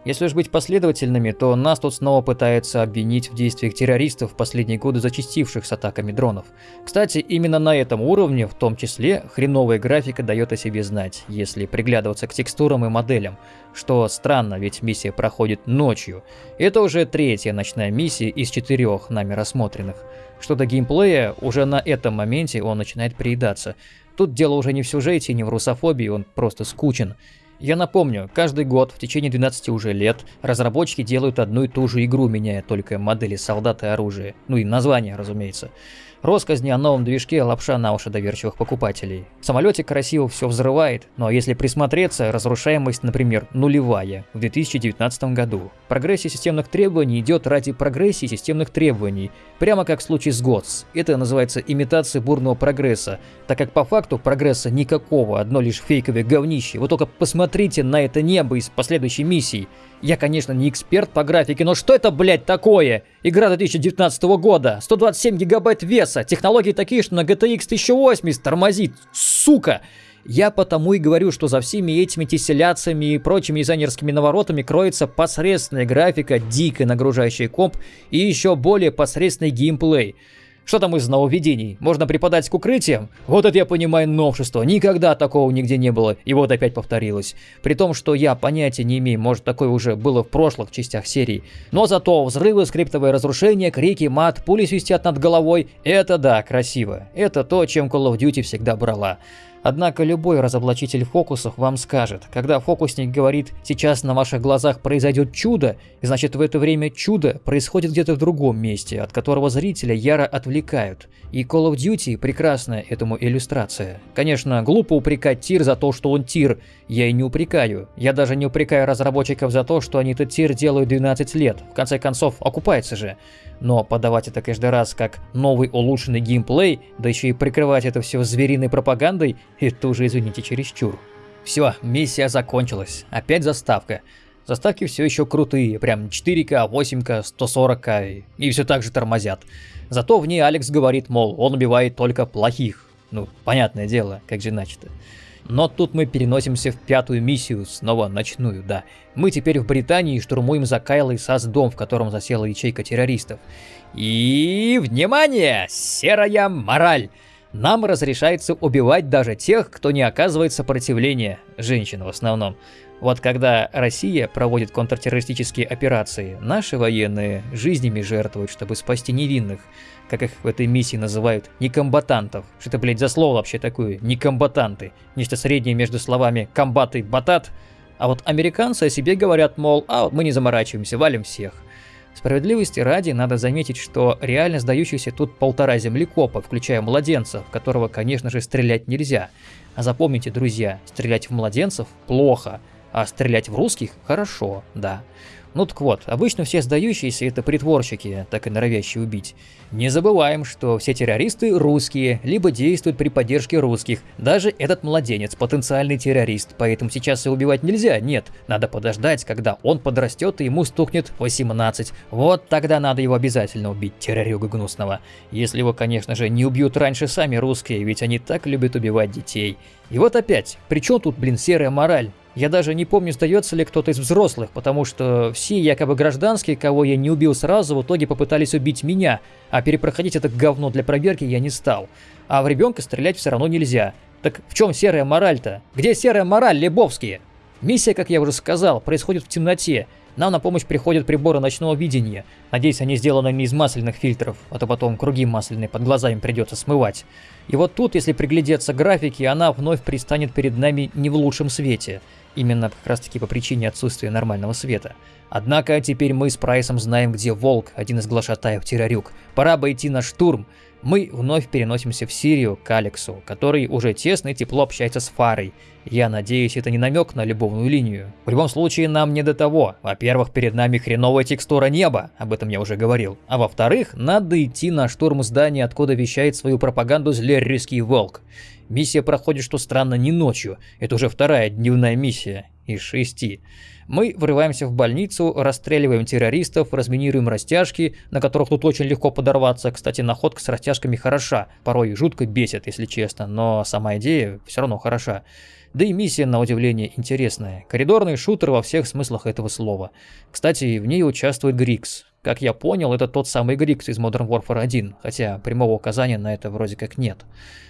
Если уж быть последовательными, то нас тут снова пытаются обвинить в действиях террористов в последние годы зачастивших с атаками дронов. Кстати, именно на этом уровне, в том числе, хреновая графика дает о себе знать, если приглядываться к текстурам и моделям. Что странно, ведь миссия проходит ночью. Это уже третья ночная миссия из четырех нами рассмотренных. Что до геймплея, уже на этом моменте он начинает приедаться. Тут дело уже не в сюжете, не в русофобии, он просто скучен. Я напомню, каждый год в течение 12 уже лет разработчики делают одну и ту же игру, меняя только модели солдат и оружия. Ну и название, разумеется. Росказни о новом движке – лапша на уши доверчивых покупателей. В самолете красиво все взрывает, но если присмотреться, разрушаемость, например, нулевая в 2019 году. Прогрессия системных требований идет ради прогрессии системных требований, прямо как в случае с ГОТС. Это называется имитацией бурного прогресса, так как по факту прогресса никакого, одно лишь фейковое говнище. Вы только посмотрите на это небо из последующей миссии. Я, конечно, не эксперт по графике, но что это, блядь, такое? Игра 2019 года, 127 гигабайт веса, технологии такие, что на GTX 1080 тормозит, сука! Я потому и говорю, что за всеми этими тесселяциями и прочими дизайнерскими наворотами кроется посредственная графика, дико нагружающая комп и еще более посредственный геймплей – что там из нововведений? Можно преподать к укрытиям? Вот это я понимаю новшество. Никогда такого нигде не было. И вот опять повторилось. При том, что я понятия не имею, может такое уже было в прошлых частях серии. Но зато взрывы, скриптовые разрушения, крики, мат, пули свистят над головой. Это да, красиво. Это то, чем Call of Duty всегда брала. Однако любой разоблачитель фокусов вам скажет, когда фокусник говорит «сейчас на ваших глазах произойдет чудо», значит в это время чудо происходит где-то в другом месте, от которого зрителя яро отвлекают. И Call of Duty прекрасная этому иллюстрация. Конечно, глупо упрекать тир за то, что он тир, я и не упрекаю. Я даже не упрекаю разработчиков за то, что они этот тир делают 12 лет, в конце концов окупается же. Но подавать это каждый раз как новый улучшенный геймплей, да еще и прикрывать это все звериной пропагандой, это уже, извините, чересчур. Все, миссия закончилась. Опять заставка. Заставки все еще крутые, прям 4К, 8К, 140К, и все так же тормозят. Зато в ней Алекс говорит, мол, он убивает только плохих. Ну, понятное дело, как же иначе-то. Но тут мы переносимся в пятую миссию, снова ночную, да. Мы теперь в Британии штурмуем за Кайлой САС дом, в котором засела ячейка террористов. И, внимание, серая мораль! Нам разрешается убивать даже тех, кто не оказывает сопротивления, женщин в основном. Вот когда Россия проводит контртеррористические операции, наши военные жизнями жертвуют, чтобы спасти невинных как их в этой миссии называют, некомбатантов. Что это, блядь, за слово вообще такое? Некомбатанты. Нечто среднее между словами комбат и батат. А вот американцы о себе говорят, мол, а вот мы не заморачиваемся, валим всех. Справедливости ради надо заметить, что реально сдающиеся тут полтора землекопа, включая младенцев, которого, конечно же, стрелять нельзя. А запомните, друзья, стрелять в младенцев плохо, а стрелять в русских хорошо, да. Ну так вот, обычно все сдающиеся это притворщики, так и норовящие убить. Не забываем, что все террористы русские, либо действуют при поддержке русских. Даже этот младенец потенциальный террорист, поэтому сейчас и убивать нельзя, нет. Надо подождать, когда он подрастет и ему стукнет 18. Вот тогда надо его обязательно убить, террорюга гнусного. Если его, конечно же, не убьют раньше сами русские, ведь они так любят убивать детей. И вот опять, при чем тут, блин, серая мораль? Я даже не помню, сдается ли кто-то из взрослых, потому что все якобы гражданские, кого я не убил сразу, в итоге попытались убить меня, а перепроходить это говно для проверки я не стал. А в ребенка стрелять все равно нельзя. Так в чем серая мораль-то? Где серая мораль, Лебовские? Миссия, как я уже сказал, происходит в темноте, нам на помощь приходят приборы ночного видения. Надеюсь, они сделаны не из масляных фильтров, а то потом круги масляные под глазами придется смывать. И вот тут, если приглядеться к графике, она вновь пристанет перед нами не в лучшем свете. Именно как раз таки по причине отсутствия нормального света. Однако теперь мы с Прайсом знаем, где Волк, один из глашатаев Террарюк. Пора бы идти на штурм. Мы вновь переносимся в Сирию к Алексу, который уже тесно и тепло общается с Фарой. Я надеюсь, это не намек на любовную линию. В любом случае, нам не до того. Во-первых, перед нами хреновая текстура неба, об этом я уже говорил. А во-вторых, надо идти на штурм здания, откуда вещает свою пропаганду злеррийский волк. Миссия проходит, что странно, не ночью. Это уже вторая дневная миссия из шести. Мы врываемся в больницу, расстреливаем террористов, разминируем растяжки, на которых тут очень легко подорваться. Кстати, находка с растяжками хороша, порой жутко бесит, если честно, но сама идея все равно хороша. Да и миссия, на удивление, интересная. Коридорный шутер во всех смыслах этого слова. Кстати, в ней участвует Грикс. Как я понял, это тот самый Грикс из Modern Warfare 1, хотя прямого указания на это вроде как нет.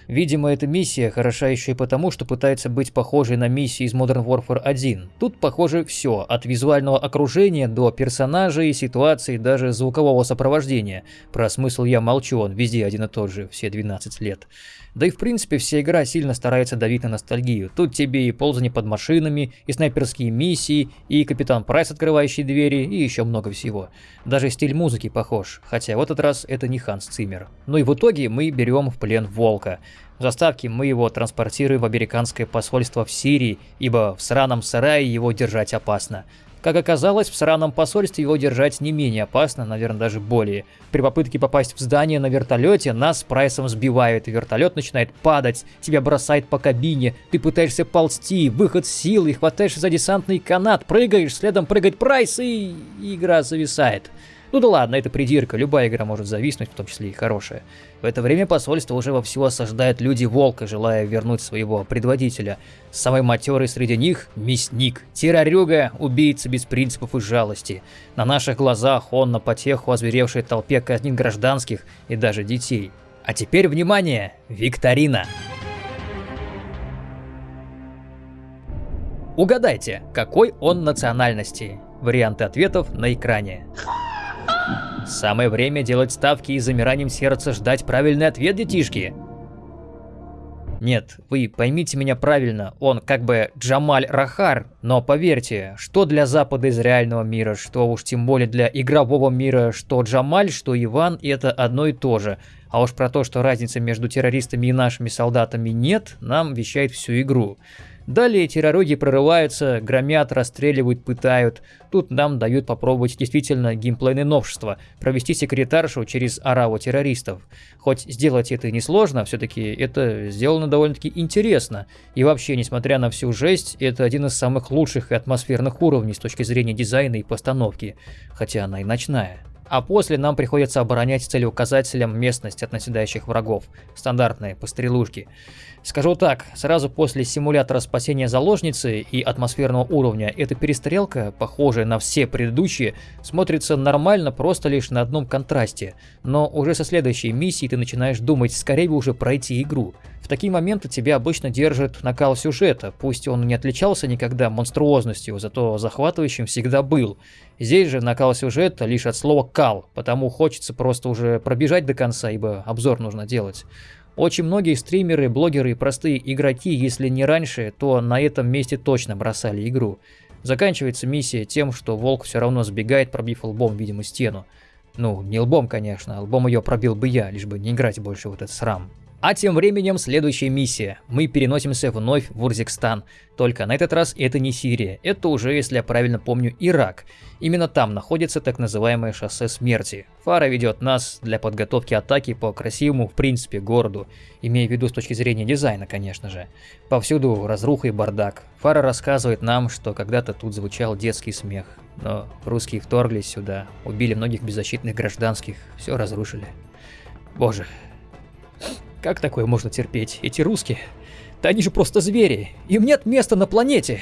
Видимо, эта миссия хороша еще и потому, что пытается быть похожей на миссии из Modern Warfare 1. Тут похоже все, от визуального окружения до персонажей, ситуаций, даже звукового сопровождения. Про смысл я молчу, он везде один и тот же, все 12 лет. Да и в принципе вся игра сильно старается давить на ностальгию. Тут тебе и ползание под машинами, и снайперские миссии, и Капитан Прайс, открывающий двери, и еще много всего. Даже стиль музыки похож, хотя в этот раз это не Ханс Циммер. Ну и в итоге мы берем в плен Волка. В заставке мы его транспортируем в американское посольство в Сирии, ибо в сраном сарае его держать опасно. Как оказалось, в сраном посольстве его держать не менее опасно, наверное, даже более. При попытке попасть в здание на вертолете нас с Прайсом сбивают, и вертолет начинает падать, тебя бросает по кабине, ты пытаешься ползти, выход силы, хватаешь за десантный канат, прыгаешь, следом прыгает Прайс, и игра зависает. Ну да ладно, это придирка, любая игра может зависнуть, в том числе и хорошая. В это время посольство уже вовсю осаждают люди Волка, желая вернуть своего предводителя. Самый матерый среди них – мясник, террорюга, убийца без принципов и жалости. На наших глазах он на потеху озверевшей толпе казнит гражданских и даже детей. А теперь, внимание, викторина! Угадайте, какой он национальности? Варианты ответов на экране. Самое время делать ставки и замиранием сердца ждать правильный ответ, детишки. Нет, вы поймите меня правильно, он как бы Джамаль Рахар, но поверьте, что для Запада из реального мира, что уж тем более для игрового мира, что Джамаль, что Иван, это одно и то же. А уж про то, что разницы между террористами и нашими солдатами нет, нам вещает всю игру. Далее терророги прорываются, громят, расстреливают, пытают. Тут нам дают попробовать действительно геймплейное новшество, провести секретаршу через ораву террористов. Хоть сделать это несложно, все-таки это сделано довольно-таки интересно. И вообще, несмотря на всю жесть, это один из самых лучших и атмосферных уровней с точки зрения дизайна и постановки, хотя она и ночная а после нам приходится оборонять целеуказателем местность от наседающих врагов. Стандартные пострелушки. Скажу так, сразу после симулятора спасения заложницы и атмосферного уровня, эта перестрелка, похожая на все предыдущие, смотрится нормально просто лишь на одном контрасте. Но уже со следующей миссии ты начинаешь думать, скорее бы уже пройти игру. В такие моменты тебя обычно держит накал сюжета, пусть он не отличался никогда монструозностью, зато захватывающим всегда был. Здесь же накал сюжета лишь от слова «кал», потому хочется просто уже пробежать до конца, ибо обзор нужно делать. Очень многие стримеры, блогеры и простые игроки, если не раньше, то на этом месте точно бросали игру. Заканчивается миссия тем, что волк все равно сбегает, пробив лбом, видимо, стену. Ну, не лбом, конечно, лбом ее пробил бы я, лишь бы не играть больше в этот срам. А тем временем следующая миссия. Мы переносимся вновь в Урзикстан. Только на этот раз это не Сирия, это уже, если я правильно помню, Ирак. Именно там находится так называемое шоссе смерти. Фара ведет нас для подготовки атаки по красивому, в принципе, городу. Имея в виду с точки зрения дизайна, конечно же. Повсюду разруха и бардак. Фара рассказывает нам, что когда-то тут звучал детский смех. Но русские вторглись сюда, убили многих беззащитных гражданских, все разрушили. Боже, как такое можно терпеть? Эти русские? Да они же просто звери. Им нет места на планете.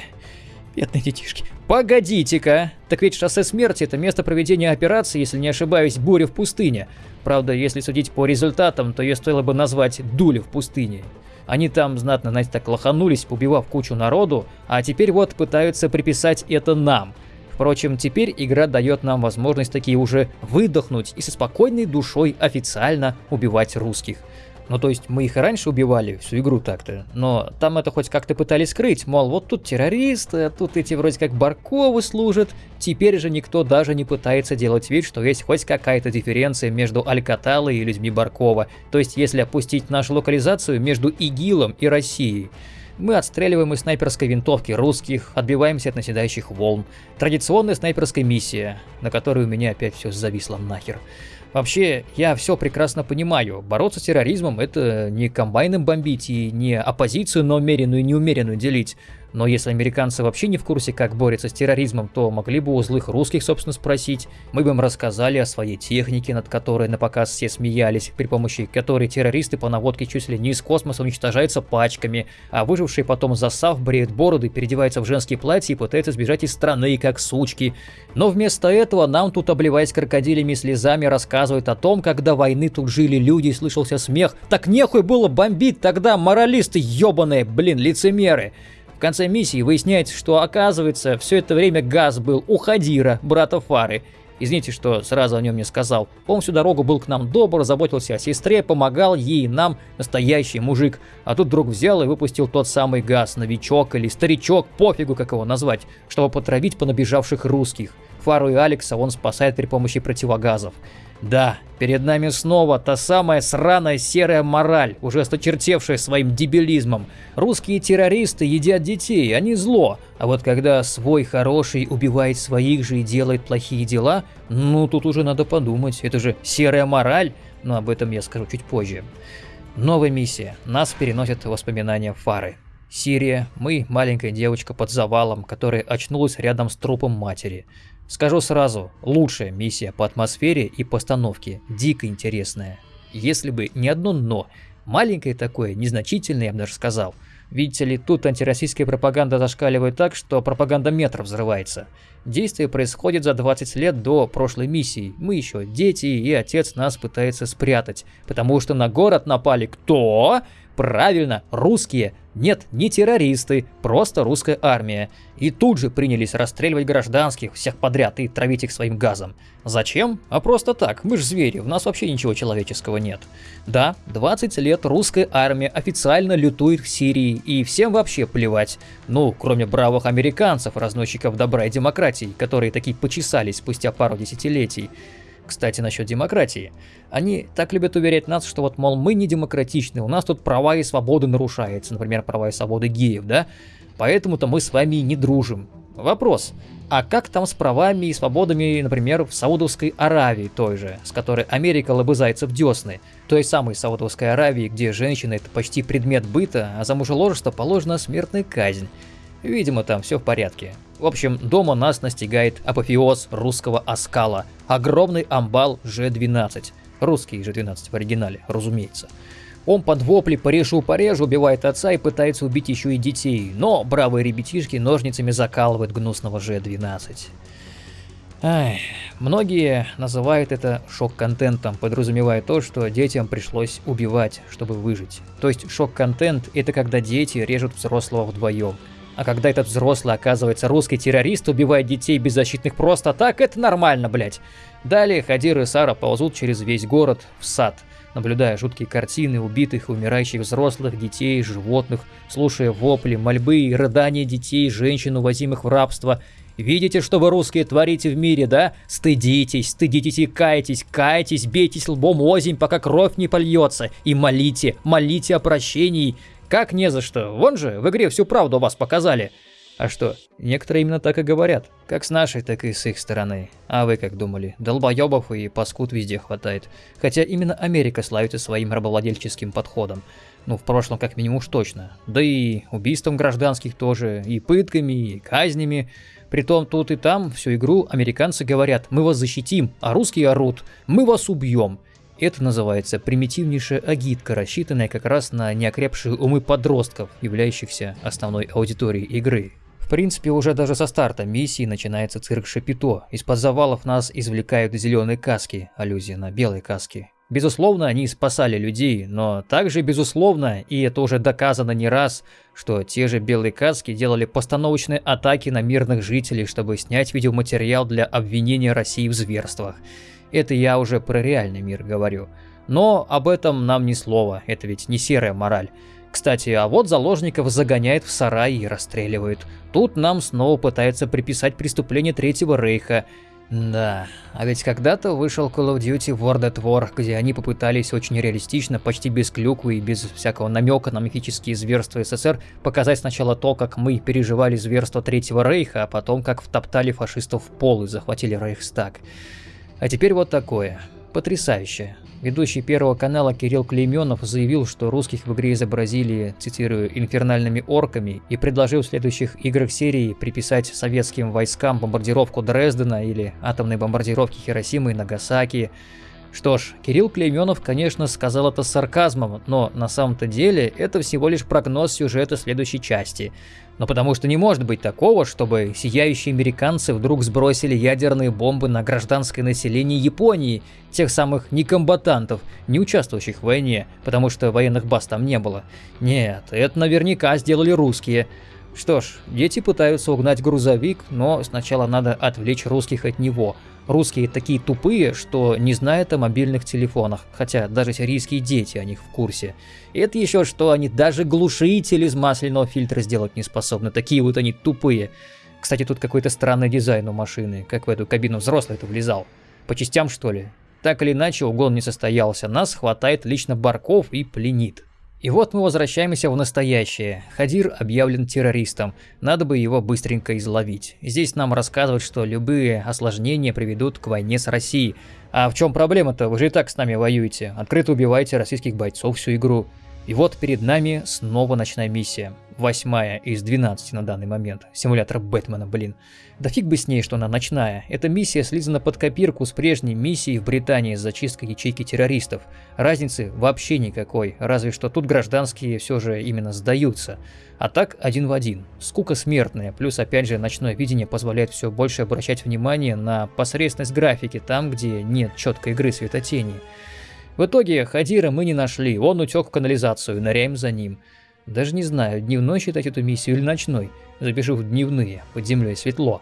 Бедные детишки. Погодите-ка! Так ведь шоссе смерти – это место проведения операции, если не ошибаюсь, буря в пустыне. Правда, если судить по результатам, то ее стоило бы назвать «дуля в пустыне». Они там знатно, знаете, так лоханулись, убивав кучу народу, а теперь вот пытаются приписать это нам. Впрочем, теперь игра дает нам возможность такие уже выдохнуть и со спокойной душой официально убивать русских. Ну, то есть мы их и раньше убивали, всю игру так-то, но там это хоть как-то пытались скрыть, мол, вот тут террористы, а тут эти вроде как Барковы служат. Теперь же никто даже не пытается делать вид, что есть хоть какая-то дифференция между Алькаталой и людьми Баркова. То есть, если опустить нашу локализацию между ИГИЛом и Россией. Мы отстреливаем из снайперской винтовки русских, отбиваемся от наседающих волн. Традиционная снайперская миссия, на которой у меня опять все зависло нахер. Вообще, я все прекрасно понимаю. Бороться с терроризмом – это не комбайном бомбить и не оппозицию на умеренную и неумеренную делить. Но если американцы вообще не в курсе, как борются с терроризмом, то могли бы у злых русских, собственно, спросить. Мы бы им рассказали о своей технике, над которой на показ все смеялись, при помощи которой террористы по наводке чуть ли не из космоса уничтожаются пачками, а выжившие потом засав бреют бороды, переодеваются в женские платья и пытаются сбежать из страны, как сучки. Но вместо этого нам тут, обливаясь крокодилями слезами, рассказывают о том, как до войны тут жили люди и слышался смех. Так нехуй было бомбить тогда, моралисты ебаные, блин, лицемеры конце миссии выясняется, что оказывается все это время газ был у Хадира, брата Фары. Извините, что сразу о нем не сказал. Он всю дорогу был к нам добр, заботился о сестре, помогал ей нам, настоящий мужик. А тут вдруг взял и выпустил тот самый газ, новичок или старичок, пофигу как его назвать, чтобы потравить понабежавших русских. Фару и Алекса он спасает при помощи противогазов. Да, перед нами снова та самая сраная серая мораль, уже осточертевшая своим дебилизмом. Русские террористы едят детей, они зло. А вот когда свой хороший убивает своих же и делает плохие дела, ну тут уже надо подумать, это же серая мораль, но об этом я скажу чуть позже. Новая миссия. Нас переносят воспоминания Фары. Сирия, мы, маленькая девочка под завалом, которая очнулась рядом с трупом матери. Скажу сразу, лучшая миссия по атмосфере и постановке, дико интересная. Если бы не одно «но», маленькое такое, незначительное, я бы даже сказал. Видите ли, тут антироссийская пропаганда зашкаливает так, что пропаганда метров взрывается. Действие происходит за 20 лет до прошлой миссии. Мы еще дети, и отец нас пытается спрятать, потому что на город напали кто? Правильно, русские. Нет, не террористы, просто русская армия. И тут же принялись расстреливать гражданских, всех подряд, и травить их своим газом. Зачем? А просто так, мы ж звери, в нас вообще ничего человеческого нет. Да, 20 лет русская армия официально лютует в Сирии, и всем вообще плевать. Ну, кроме бравых американцев, разносчиков добра и демократии, которые такие почесались спустя пару десятилетий. Кстати, насчет демократии. Они так любят уверять нас, что вот, мол, мы не демократичны, у нас тут права и свободы нарушаются, например, права и свободы геев, да? Поэтому-то мы с вами не дружим. Вопрос. А как там с правами и свободами, например, в Саудовской Аравии той же, с которой Америка лобызается в десны? Той самой Саудовской Аравии, где женщина это почти предмет быта, а за мужеложество положена смертная казнь. Видимо, там все в порядке. В общем, дома нас настигает апофеоз русского оскала. Огромный амбал Ж-12. Русский Ж-12 в оригинале, разумеется. Он под вопли «порежу-порежу» убивает отца и пытается убить еще и детей, но бравые ребятишки ножницами закалывают гнусного Ж-12. Ай, многие называют это шок-контентом, подразумевая то, что детям пришлось убивать, чтобы выжить. То есть шок-контент – это когда дети режут взрослого вдвоем. А когда этот взрослый оказывается русский террорист, убивает детей беззащитных просто так, это нормально, блять. Далее Хадир и Сара ползут через весь город в сад, наблюдая жуткие картины убитых и умирающих взрослых, детей, животных, слушая вопли, мольбы и рыдания детей, женщин, увозимых в рабство. Видите, что вы русские творите в мире, да? Стыдитесь, стыдитесь и кайтесь, кайтесь, бейтесь лбом озимь, пока кровь не польется, и молите, молите о прощении, как не за что? Вон же, в игре всю правду вас показали. А что, некоторые именно так и говорят. Как с нашей, так и с их стороны. А вы как думали? Долбоебов и паскуд везде хватает. Хотя именно Америка славится своим рабовладельческим подходом. Ну, в прошлом как минимум уж точно. Да и убийством гражданских тоже, и пытками, и казнями. Притом тут и там всю игру американцы говорят «мы вас защитим», а русские орут «мы вас убьем». Это называется примитивнейшая агитка, рассчитанная как раз на неокрепшие умы подростков, являющихся основной аудиторией игры. принципе, уже даже со старта миссии начинается цирк Шапито. Из-под завалов нас извлекают зеленые каски, аллюзия на белые каски. Безусловно, они спасали людей, но также безусловно, и это уже доказано не раз, что те же белые каски делали постановочные атаки на мирных жителей, чтобы снять видеоматериал для обвинения России в зверствах. Это я уже про реальный мир говорю. Но об этом нам ни слова, это ведь не серая мораль. Кстати, а вот заложников загоняет в сарай и расстреливает. Тут нам снова пытаются приписать преступление Третьего Рейха. Да, а ведь когда-то вышел Call of Duty World at War, где они попытались очень реалистично, почти без клюквы и без всякого намека на мифические зверства СССР показать сначала то, как мы переживали зверство Третьего Рейха, а потом как втоптали фашистов в пол и захватили Рейхстаг. А теперь вот такое. Потрясающе. Ведущий Первого канала Кирилл Клейменов заявил, что русских в игре изобразили, цитирую, «инфернальными орками» и предложил в следующих играх серии приписать советским войскам бомбардировку Дрездена или атомной бомбардировки Хиросимы и Нагасаки. Что ж, Кирилл Клейменов, конечно, сказал это с сарказмом, но на самом-то деле это всего лишь прогноз сюжета следующей части – но потому что не может быть такого, чтобы сияющие американцы вдруг сбросили ядерные бомбы на гражданское население Японии, тех самых некомбатантов, не участвующих в войне, потому что военных баз там не было. Нет, это наверняка сделали русские. Что ж, дети пытаются угнать грузовик, но сначала надо отвлечь русских от него – Русские такие тупые, что не знают о мобильных телефонах, хотя даже сирийские дети о них в курсе. И это еще что они даже глушитель из масляного фильтра сделать не способны, такие вот они тупые. Кстати, тут какой-то странный дизайн у машины, как в эту кабину взрослый-то влезал. По частям что ли? Так или иначе, угон не состоялся, нас хватает лично Барков и пленит. И вот мы возвращаемся в настоящее. Хадир объявлен террористом, надо бы его быстренько изловить. Здесь нам рассказывают, что любые осложнения приведут к войне с Россией. А в чем проблема-то? Вы же и так с нами воюете. Открыто убиваете российских бойцов всю игру. И вот перед нами снова ночная миссия. Восьмая из 12 на данный момент. Симулятор Бэтмена, блин. Да фиг бы с ней, что она ночная. Эта миссия слизана под копирку с прежней миссией в Британии с зачисткой ячейки террористов. Разницы вообще никакой, разве что тут гражданские все же именно сдаются. А так один в один. Скука смертная, плюс опять же ночное видение позволяет все больше обращать внимание на посредственность графики там, где нет четкой игры светотени. В итоге Хадира мы не нашли, он утек в канализацию, ныряем за ним. Даже не знаю, дневной считать эту миссию или ночной. Запишу в дневные, под землей светло.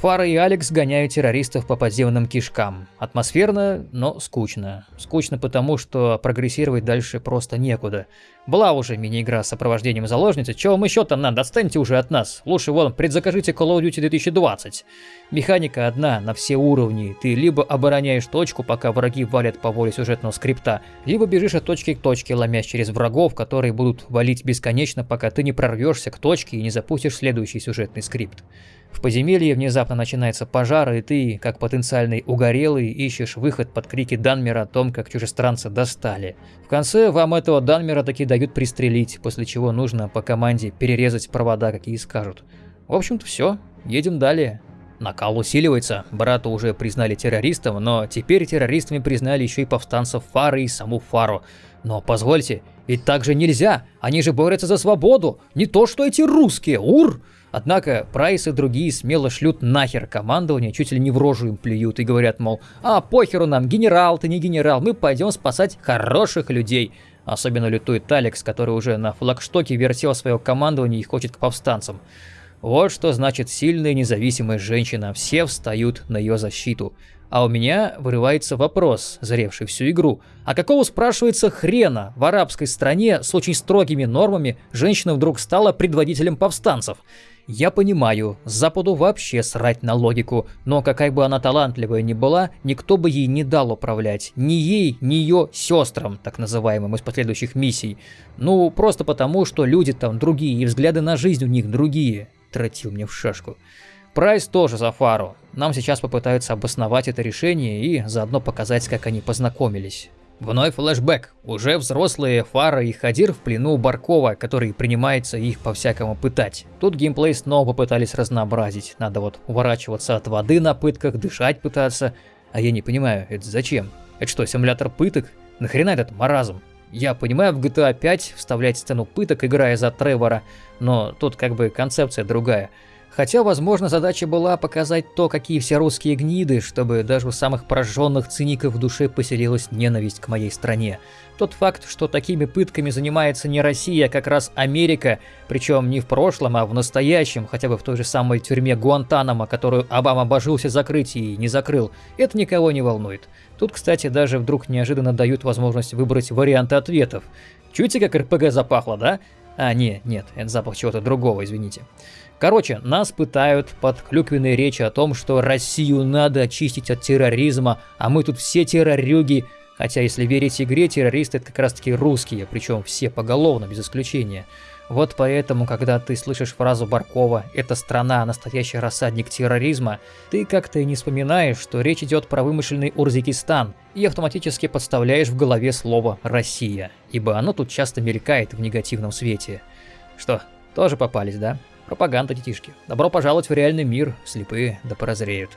Фара и Алекс гоняют террористов по подземным кишкам. Атмосферно, но скучно. Скучно потому, что прогрессировать дальше просто некуда. Была уже мини-игра с сопровождением заложницы, чего вам еще там надо, отстаньте уже от нас. Лучше вон, предзакажите Call of Duty 2020. Механика одна на все уровни. Ты либо обороняешь точку, пока враги валят по воле сюжетного скрипта, либо бежишь от точки к точке, ломясь через врагов, которые будут валить бесконечно, пока ты не прорвешься к точке и не запустишь следующий сюжетный скрипт. В подземелье внезапно начинается пожар, и ты, как потенциальный угорелый, ищешь выход под крики Данмера о том, как чужестранцы достали. В конце вам этого Данмера таки дают пристрелить, после чего нужно по команде перерезать провода, какие скажут. В общем-то все, едем далее. Накал усиливается, брата уже признали террористом, но теперь террористами признали еще и повстанцев Фары и саму Фару. Но позвольте, ведь так же нельзя, они же борются за свободу, не то что эти русские, ур! Однако Прайс и другие смело шлют нахер командование, чуть ли не в рожу им плюют и говорят, мол, а похеру нам, генерал ты не генерал, мы пойдем спасать хороших людей. Особенно лютует Алекс, который уже на флагштоке вертел свое командование и хочет к повстанцам. Вот что значит сильная независимая женщина, все встают на ее защиту. А у меня вырывается вопрос, заревший всю игру. А какого, спрашивается, хрена в арабской стране с очень строгими нормами женщина вдруг стала предводителем повстанцев? Я понимаю, Западу вообще срать на логику, но какая бы она талантливая ни была, никто бы ей не дал управлять. Ни ей, ни ее сестрам, так называемым, из последующих миссий. Ну, просто потому, что люди там другие, и взгляды на жизнь у них другие. Тратил мне в шашку. Прайс тоже за фару. Нам сейчас попытаются обосновать это решение и заодно показать, как они познакомились. Вновь флешбэк. Уже взрослые Фара и Хадир в плену Баркова, который принимается их по-всякому пытать. Тут геймплей снова попытались разнообразить. Надо вот уворачиваться от воды на пытках, дышать пытаться. А я не понимаю, это зачем? Это что, симулятор пыток? Нахрена этот маразм? Я понимаю в GTA 5 вставлять сцену пыток, играя за Тревора, но тут как бы концепция другая. Хотя, возможно, задача была показать то, какие все русские гниды, чтобы даже у самых пораженных циников в душе поселилась ненависть к моей стране. Тот факт, что такими пытками занимается не Россия, а как раз Америка, причем не в прошлом, а в настоящем, хотя бы в той же самой тюрьме Гуантанамо, которую Обама обожился закрыть и не закрыл, это никого не волнует. Тут, кстати, даже вдруг неожиданно дают возможность выбрать варианты ответов. Чуете, как РПГ запахло, да? А, нет, нет, это запах чего-то другого, извините. Короче, нас пытают под клюквенные речи о том, что Россию надо очистить от терроризма, а мы тут все террорюги. Хотя, если верить игре, террористы это как раз таки русские, причем все поголовно, без исключения. Вот поэтому, когда ты слышишь фразу Баркова «это страна, настоящий рассадник терроризма», ты как-то и не вспоминаешь, что речь идет про вымышленный Урзикистан, и автоматически подставляешь в голове слово «Россия», ибо оно тут часто мелькает в негативном свете. Что, тоже попались, да? Пропаганда, детишки. Добро пожаловать в реальный мир, слепые да прозреют.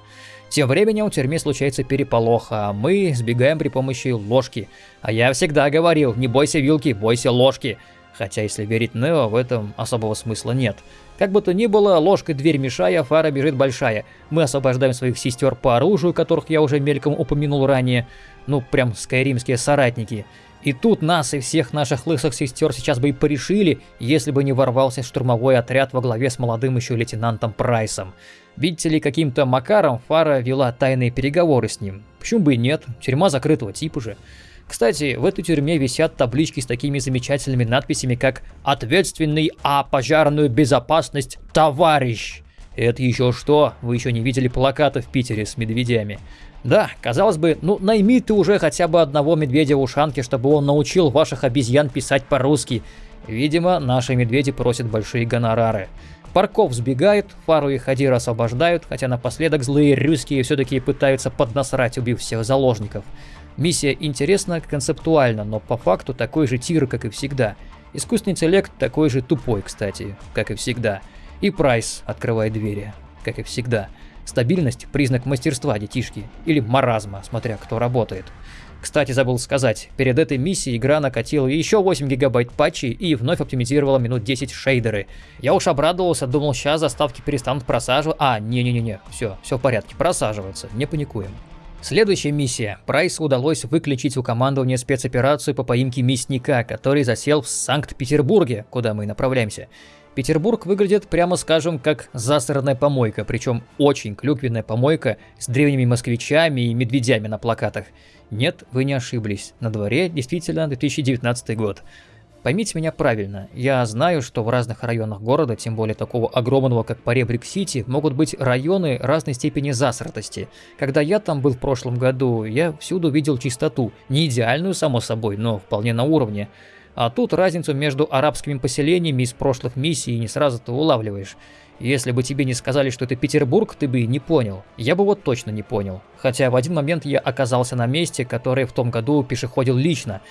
Тем временем в тюрьме случается переполох, а мы сбегаем при помощи ложки. А я всегда говорил, не бойся вилки, бойся ложки. Хотя, если верить Нео, в этом особого смысла нет. Как бы то ни было, ложкой дверь мешая, фара бежит большая. Мы освобождаем своих сестер по оружию, которых я уже мельком упомянул ранее. Ну, прям скайримские соратники. И тут нас и всех наших лысых сестер сейчас бы и порешили, если бы не ворвался штурмовой отряд во главе с молодым еще лейтенантом Прайсом. Видите ли, каким-то макаром Фара вела тайные переговоры с ним. Почему бы и нет, тюрьма закрытого типа же. Кстати, в этой тюрьме висят таблички с такими замечательными надписями, как «Ответственный а пожарную безопасность товарищ». Это еще что? Вы еще не видели плакаты в Питере с медведями. Да, казалось бы, ну найми ты уже хотя бы одного медведя в ушанке, чтобы он научил ваших обезьян писать по-русски. Видимо, наши медведи просят большие гонорары. Парков сбегает, Фару и Хадира освобождают, хотя напоследок злые русские все-таки пытаются поднасрать, убив всех заложников. Миссия интересна концептуально, но по факту такой же тир, как и всегда. Искусственный интеллект такой же тупой, кстати, как и всегда. И Прайс открывает двери, как и всегда. Стабильность – признак мастерства, детишки. Или маразма, смотря кто работает. Кстати, забыл сказать, перед этой миссией игра накатила еще 8 гигабайт патчей и вновь оптимизировала минут 10 шейдеры. Я уж обрадовался, думал, сейчас заставки перестанут просаживаться. А, не-не-не, все, все в порядке, просаживаются, не паникуем. Следующая миссия. Прайсу удалось выключить у командования спецоперацию по поимке мясника, который засел в Санкт-Петербурге, куда мы направляемся. Петербург выглядит, прямо скажем, как засранная помойка, причем очень клюквенная помойка с древними москвичами и медведями на плакатах. Нет, вы не ошиблись, на дворе действительно 2019 год. Поймите меня правильно, я знаю, что в разных районах города, тем более такого огромного, как Поребрик-Сити, могут быть районы разной степени засратости. Когда я там был в прошлом году, я всюду видел чистоту, не идеальную, само собой, но вполне на уровне. А тут разницу между арабскими поселениями из прошлых миссий не сразу-то улавливаешь. Если бы тебе не сказали, что это Петербург, ты бы и не понял. Я бы вот точно не понял. Хотя в один момент я оказался на месте, которое в том году пешеходил лично.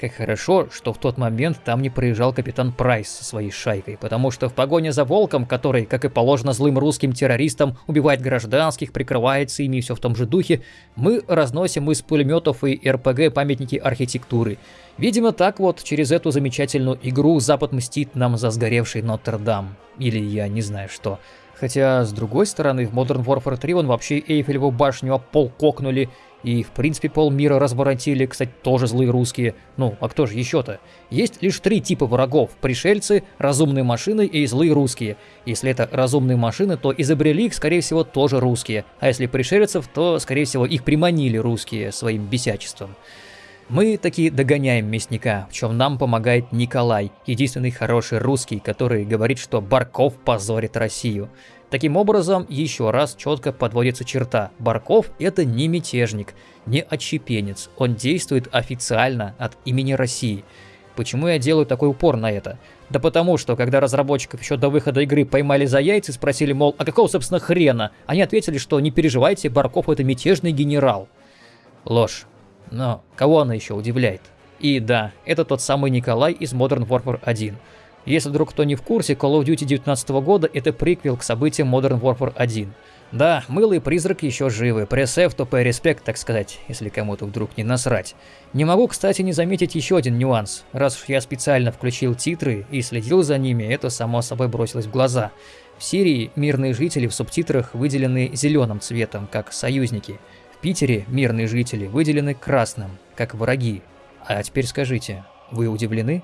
Как хорошо, что в тот момент там не проезжал капитан Прайс со своей шайкой, потому что в погоне за Волком, который, как и положено злым русским террористам, убивает гражданских, прикрывается ими и все в том же духе, мы разносим из пулеметов и РПГ памятники архитектуры. Видимо, так вот, через эту замечательную игру Запад мстит нам за сгоревший Нотр-Дам. Или я не знаю что. Хотя, с другой стороны, в Modern Warfare 3 он вообще Эйфелеву башню об пол кокнули, и, в принципе, полмира разворотили, кстати, тоже злые русские. Ну, а кто же еще-то? Есть лишь три типа врагов. Пришельцы, разумные машины и злые русские. Если это разумные машины, то изобрели их, скорее всего, тоже русские. А если пришельцев, то, скорее всего, их приманили русские своим бесячеством. Мы таки догоняем мясника, в чем нам помогает Николай, единственный хороший русский, который говорит, что Барков позорит Россию. Таким образом, еще раз четко подводится черта. Барков – это не мятежник, не отщепенец. Он действует официально от имени России. Почему я делаю такой упор на это? Да потому что, когда разработчиков еще до выхода игры поймали за яйца и спросили, мол, а какого, собственно, хрена? Они ответили, что не переживайте, Барков это мятежный генерал. Ложь. Но кого она еще удивляет? И да, это тот самый Николай из Modern Warfare 1. Если вдруг кто не в курсе, Call of Duty 19 года это приквел к событиям Modern Warfare 1. Да, мылый призрак еще живы, пресс-F, то респект, так сказать, если кому-то вдруг не насрать. Не могу, кстати, не заметить еще один нюанс. Раз уж я специально включил титры и следил за ними, это само собой бросилось в глаза. В Сирии мирные жители в субтитрах выделены зеленым цветом, как союзники. В Питере мирные жители выделены красным, как враги. А теперь скажите, вы удивлены?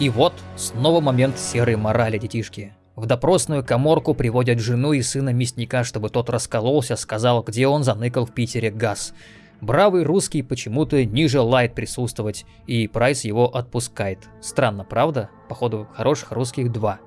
И вот снова момент серой морали, детишки. В допросную коморку приводят жену и сына мясника, чтобы тот раскололся, сказал, где он заныкал в Питере газ. Бравый русский почему-то не желает присутствовать, и Прайс его отпускает. Странно, правда? Походу, хороших русских два.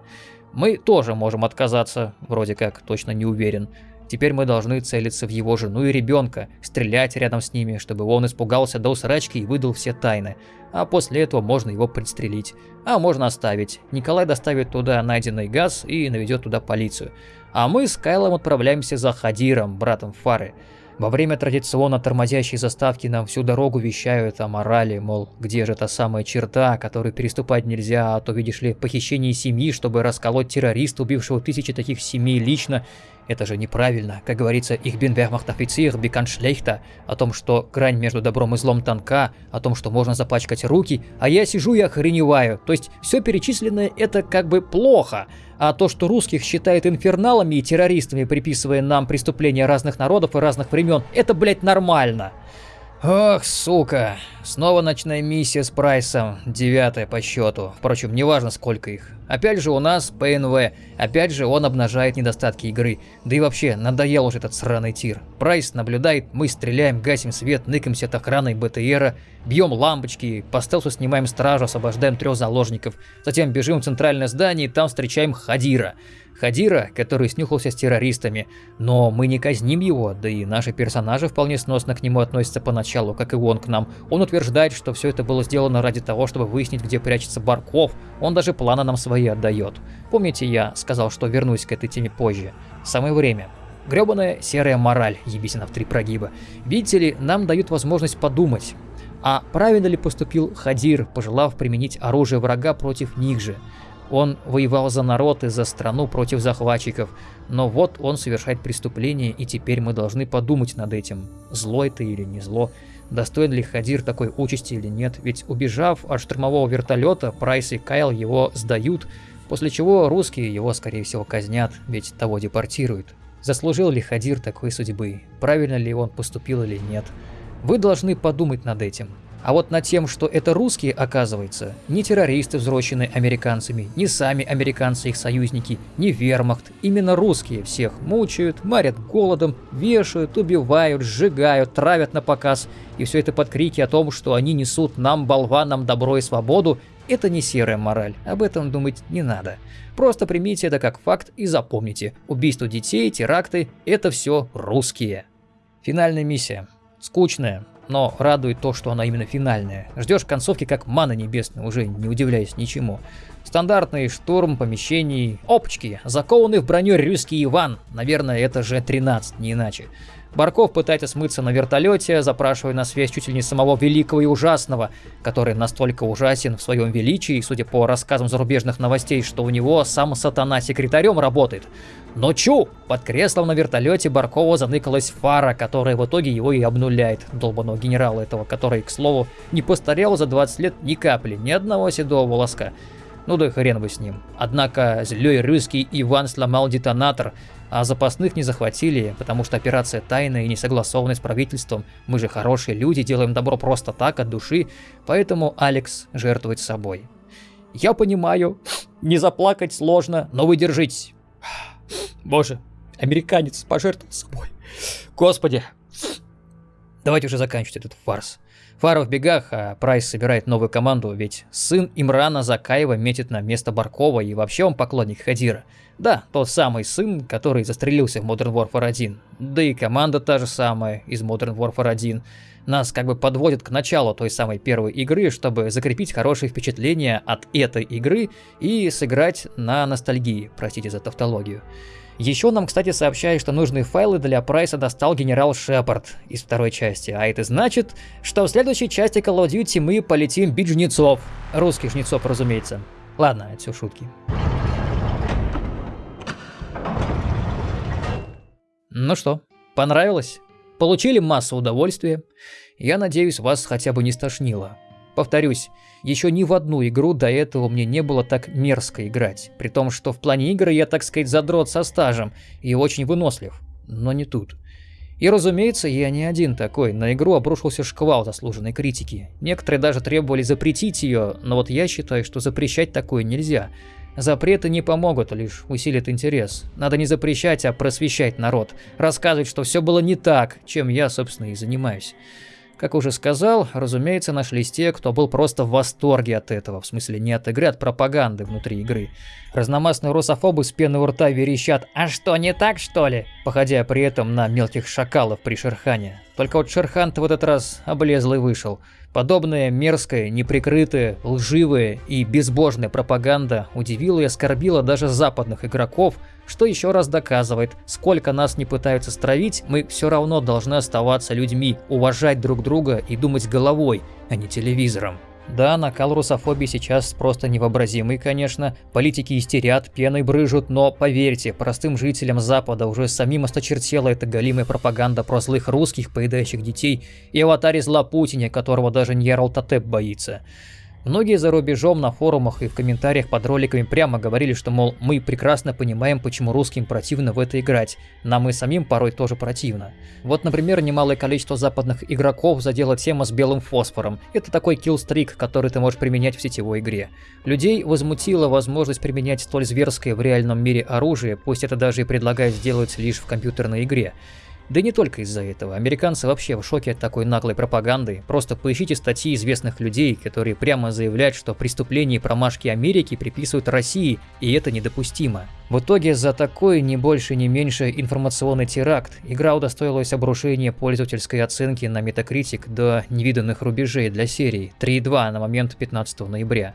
Мы тоже можем отказаться, вроде как, точно не уверен. Теперь мы должны целиться в его жену и ребенка, стрелять рядом с ними, чтобы он испугался до усрачки и выдал все тайны. А после этого можно его пристрелить. А можно оставить. Николай доставит туда найденный газ и наведет туда полицию. А мы с Кайлом отправляемся за Хадиром, братом Фары. Во время традиционно тормозящей заставки нам всю дорогу вещают о морали, мол, где же та самая черта, которую переступать нельзя, а то, видишь ли, похищение семьи, чтобы расколоть террориста, убившего тысячи таких семей лично, это же неправильно. Как говорится, их bekannt schlechter, о том, что грань между добром и злом тонка, о том, что можно запачкать руки, а я сижу и охреневаю. То есть все перечисленное это как бы плохо. А то, что русских считают инферналами и террористами, приписывая нам преступления разных народов и разных времен, это, блядь, нормально. Ох, сука. Снова ночная миссия с Прайсом, девятая по счету. Впрочем, неважно сколько их. Опять же у нас ПНВ, опять же он обнажает недостатки игры. Да и вообще, надоел уже этот сраный тир. Прайс наблюдает, мы стреляем, гасим свет, ныкаемся от охраны БТРа, бьем лампочки, по стелсу снимаем стражу, освобождаем трех заложников. Затем бежим в центральное здание и там встречаем Хадира. Хадира, который снюхался с террористами, но мы не казним его, да и наши персонажи вполне сносно к нему относятся поначалу, как и он к нам. Он утверждает, что все это было сделано ради того, чтобы выяснить, где прячется Барков, он даже планы нам свои отдает. Помните, я сказал, что вернусь к этой теме позже. Самое время. Гребаная серая мораль, ебисина в три прогиба. Видите ли, нам дают возможность подумать. А правильно ли поступил Хадир, пожелав применить оружие врага против них же? Он воевал за народ и за страну против захватчиков, но вот он совершает преступление, и теперь мы должны подумать над этим, зло это или не зло, достоин ли Хадир такой участи или нет, ведь убежав от штурмового вертолета, Прайс и Кайл его сдают, после чего русские его, скорее всего, казнят, ведь того депортируют. Заслужил ли Хадир такой судьбы, правильно ли он поступил или нет? Вы должны подумать над этим. А вот над тем, что это русские, оказывается, не террористы, взросленные американцами, не сами американцы их союзники, не вермахт, именно русские всех мучают, марят голодом, вешают, убивают, сжигают, травят на показ. И все это под крики о том, что они несут нам, болванам, добро и свободу, это не серая мораль, об этом думать не надо. Просто примите это как факт и запомните, убийство детей, теракты – это все русские. Финальная миссия. Скучная, но радует то, что она именно финальная. Ждешь концовки как мана небесная, уже не удивляясь ничему. Стандартный штурм помещений, опачки, закованный в броню русский Иван, наверное, это же 13, не иначе. Барков пытается смыться на вертолете, запрашивая на связь чуть ли не самого великого и ужасного, который настолько ужасен в своем величии, судя по рассказам зарубежных новостей, что у него сам сатана секретарем работает. Но чу! Под креслом на вертолете Баркова заныкалась фара, которая в итоге его и обнуляет, долбаного генерала этого, который, к слову, не постарел за 20 лет ни капли, ни одного седого волоска. Ну да хрен бы с ним. Однако злой русский Иван сломал детонатор, а запасных не захватили, потому что операция тайная и не согласована с правительством. Мы же хорошие люди, делаем добро просто так, от души, поэтому Алекс жертвует собой. Я понимаю, не заплакать сложно, но вы держитесь. Боже, американец пожертвовал собой. Господи. Давайте уже заканчивать этот фарс. Фара в бегах, а Прайс собирает новую команду, ведь сын Имрана Закаева метит на место Баркова, и вообще он поклонник Хадира. Да, тот самый сын, который застрелился в Modern Warfare 1. Да и команда та же самая из Modern Warfare 1. Нас как бы подводят к началу той самой первой игры, чтобы закрепить хорошие впечатления от этой игры и сыграть на ностальгии, простите за тавтологию. Еще нам, кстати, сообщают, что нужные файлы для Прайса достал генерал Шепард из второй части, а это значит, что в следующей части Call of Duty мы полетим бить жнецов. Русских жнецов, разумеется. Ладно, это все шутки. Ну что, понравилось? Получили массу удовольствия? Я надеюсь, вас хотя бы не стошнило. Повторюсь, еще ни в одну игру до этого мне не было так мерзко играть, при том, что в плане игры я, так сказать, задрот со стажем и очень вынослив. Но не тут. И разумеется, я не один такой, на игру обрушился шквал заслуженной критики. Некоторые даже требовали запретить ее, но вот я считаю, что запрещать такое нельзя. Запреты не помогут, лишь усилят интерес. Надо не запрещать, а просвещать народ, рассказывать, что все было не так, чем я, собственно, и занимаюсь. Как уже сказал, разумеется, нашлись те, кто был просто в восторге от этого, в смысле не от игры, а от пропаганды внутри игры. Разномастные русофобы с пены у рта верещат «А что, не так, что ли?», походя при этом на мелких шакалов при Шерхане. Только вот Шерхан-то в этот раз облезлый вышел. Подобная мерзкая, неприкрытая, лживая и безбожная пропаганда удивила и оскорбила даже западных игроков, что еще раз доказывает, сколько нас не пытаются стравить, мы все равно должны оставаться людьми, уважать друг друга и думать головой, а не телевизором. Да, накал русофобии сейчас просто невообразимый, конечно. Политики истерят, пеной брыжут, но поверьте, простым жителям Запада уже самим осточертела эта галимая пропаганда про злых русских, поедающих детей, и аватаре зла Путине, которого даже Ньярл Татеп боится. Многие за рубежом на форумах и в комментариях под роликами прямо говорили, что, мол, мы прекрасно понимаем, почему русским противно в это играть, нам и самим порой тоже противно. Вот, например, немалое количество западных игроков задела тема с белым фосфором. Это такой киллстрик, который ты можешь применять в сетевой игре. Людей возмутила возможность применять столь зверское в реальном мире оружие, пусть это даже и предлагают сделать лишь в компьютерной игре. Да и не только из-за этого. Американцы вообще в шоке от такой наглой пропаганды. Просто поищите статьи известных людей, которые прямо заявляют, что преступления и промашки Америки приписывают России, и это недопустимо. В итоге за такой не больше не меньше информационный теракт игра удостоилась обрушения пользовательской оценки на Metacritic до невиданных рубежей для серии 3.2 на момент 15 ноября.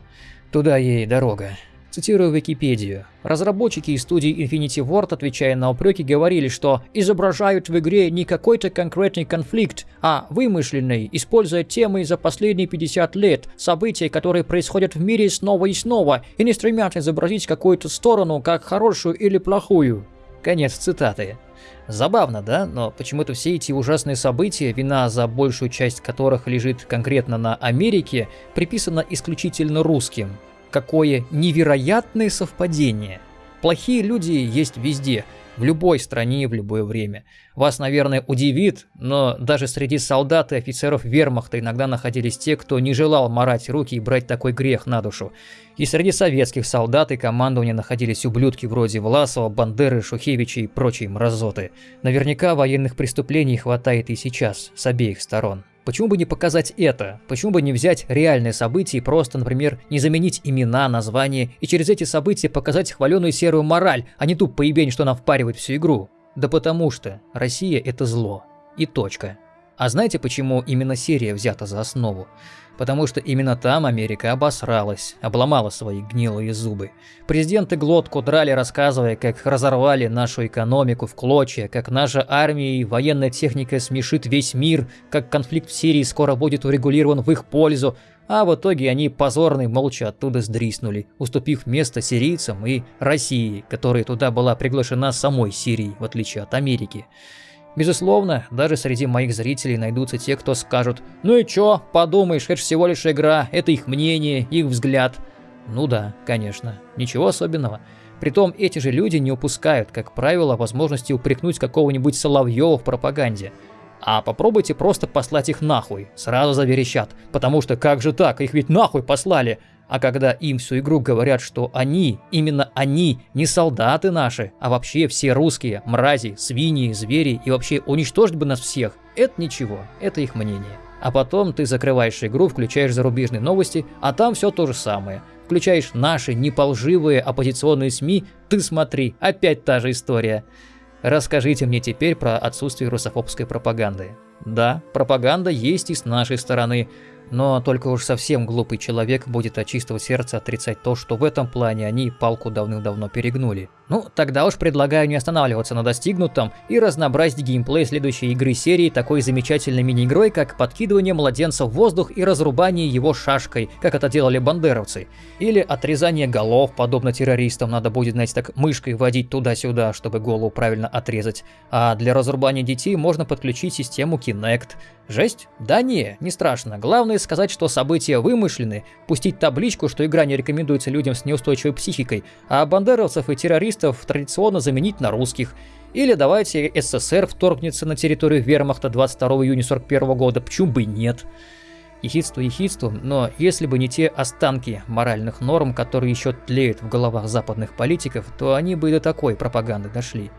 Туда ей дорога. Цитирую Википедию. Разработчики из студии Infinity Ward, отвечая на упреки, говорили, что изображают в игре не какой-то конкретный конфликт, а вымышленный, используя темы за последние 50 лет, события, которые происходят в мире снова и снова, и не стремятся изобразить какую-то сторону как хорошую или плохую. Конец цитаты. Забавно, да? Но почему-то все эти ужасные события, вина за большую часть которых лежит конкретно на Америке, приписана исключительно русским. Какое невероятное совпадение. Плохие люди есть везде, в любой стране в любое время. Вас, наверное, удивит, но даже среди солдат и офицеров вермахта иногда находились те, кто не желал морать руки и брать такой грех на душу. И среди советских солдат и командования находились ублюдки вроде Власова, Бандеры, Шухевича и прочей мразоты. Наверняка военных преступлений хватает и сейчас, с обеих сторон. Почему бы не показать это? Почему бы не взять реальные события и просто, например, не заменить имена, названия и через эти события показать хваленую серую мораль, а не ту поебень, что нам впаривает всю игру? Да потому что Россия это зло. И точка. А знаете, почему именно Сирия взята за основу? Потому что именно там Америка обосралась, обломала свои гнилые зубы. Президенты глотку драли, рассказывая, как разорвали нашу экономику в клочья, как наша армия и военная техника смешит весь мир, как конфликт в Сирии скоро будет урегулирован в их пользу, а в итоге они позорно и молча оттуда сдриснули, уступив место сирийцам и России, которая туда была приглашена самой Сирией, в отличие от Америки. Безусловно, даже среди моих зрителей найдутся те, кто скажут «Ну и чё, подумаешь, это всего лишь игра, это их мнение, их взгляд». Ну да, конечно, ничего особенного. Притом эти же люди не упускают, как правило, возможности упрекнуть какого-нибудь Соловьева в пропаганде. А попробуйте просто послать их нахуй, сразу заверещат, потому что как же так, их ведь нахуй послали. А когда им всю игру говорят, что они, именно они, не солдаты наши, а вообще все русские, мрази, свиньи, звери и вообще уничтожить бы нас всех, это ничего, это их мнение. А потом ты закрываешь игру, включаешь зарубежные новости, а там все то же самое. Включаешь наши неполживые оппозиционные СМИ, ты смотри, опять та же история. Расскажите мне теперь про отсутствие русофобской пропаганды. Да, пропаганда есть и с нашей стороны, но только уж совсем глупый человек будет от чистого сердца отрицать то, что в этом плане они палку давным-давно перегнули. Ну, тогда уж предлагаю не останавливаться на достигнутом и разнообразить геймплей следующей игры серии такой замечательной мини-игрой, как подкидывание младенца в воздух и разрубание его шашкой, как это делали бандеровцы. Или отрезание голов, подобно террористам, надо будет, знаете, так мышкой водить туда-сюда, чтобы голову правильно отрезать. А для разрубания детей можно подключить систему Kinect. Жесть? Да не, не страшно. Главное сказать, что события вымышлены, пустить табличку, что игра не рекомендуется людям с неустойчивой психикой, а бандеровцев и террористов традиционно заменить на русских. Или давайте СССР вторгнется на территорию вермахта 22 июня 41 года, почему бы нет. Ехидство ехидством, но если бы не те останки моральных норм, которые еще тлеют в головах западных политиков, то они бы и до такой пропаганды дошли.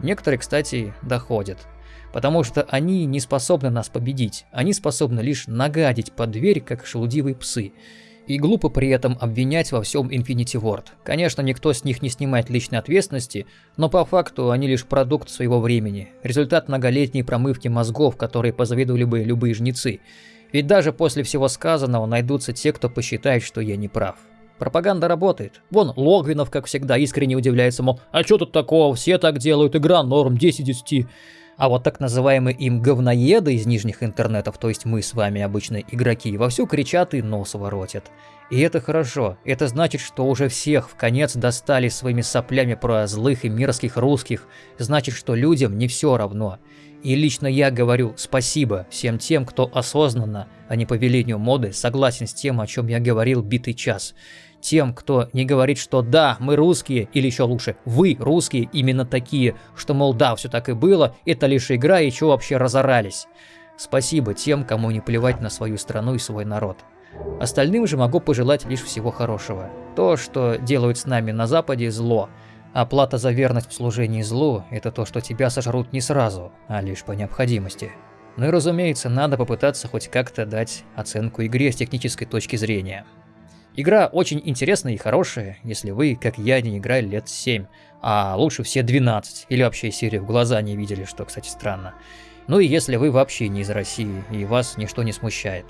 Некоторые, кстати, доходят. Потому что они не способны нас победить, они способны лишь нагадить под дверь, как шелудивые псы. И глупо при этом обвинять во всем Infinity Ward. Конечно, никто с них не снимает личной ответственности, но по факту они лишь продукт своего времени, результат многолетней промывки мозгов, которые позавидовали бы любые жнецы. Ведь даже после всего сказанного найдутся те, кто посчитает, что я не прав. Пропаганда работает. Вон Логвинов, как всегда, искренне удивляется, мол, а что тут такого, все так делают, игра норм, 10 10. А вот так называемые им говноеды из нижних интернетов, то есть мы с вами обычные игроки, вовсю кричат и нос воротят. И это хорошо, это значит, что уже всех в конец достали своими соплями про злых и мерзких русских, значит, что людям не все равно. И лично я говорю спасибо всем тем, кто осознанно, а не по велению моды, согласен с тем, о чем я говорил битый час. Тем, кто не говорит, что да, мы русские, или еще лучше, вы русские именно такие, что мол да, все так и было, это лишь игра и что вообще разорались. Спасибо тем, кому не плевать на свою страну и свой народ. Остальным же могу пожелать лишь всего хорошего. То, что делают с нами на Западе, зло – Оплата за верность в служении злу – это то, что тебя сожрут не сразу, а лишь по необходимости. Ну и разумеется, надо попытаться хоть как-то дать оценку игре с технической точки зрения. Игра очень интересная и хорошая, если вы, как я, не играли лет 7, а лучше все 12, или вообще серию в глаза не видели, что, кстати, странно. Ну и если вы вообще не из России, и вас ничто не смущает.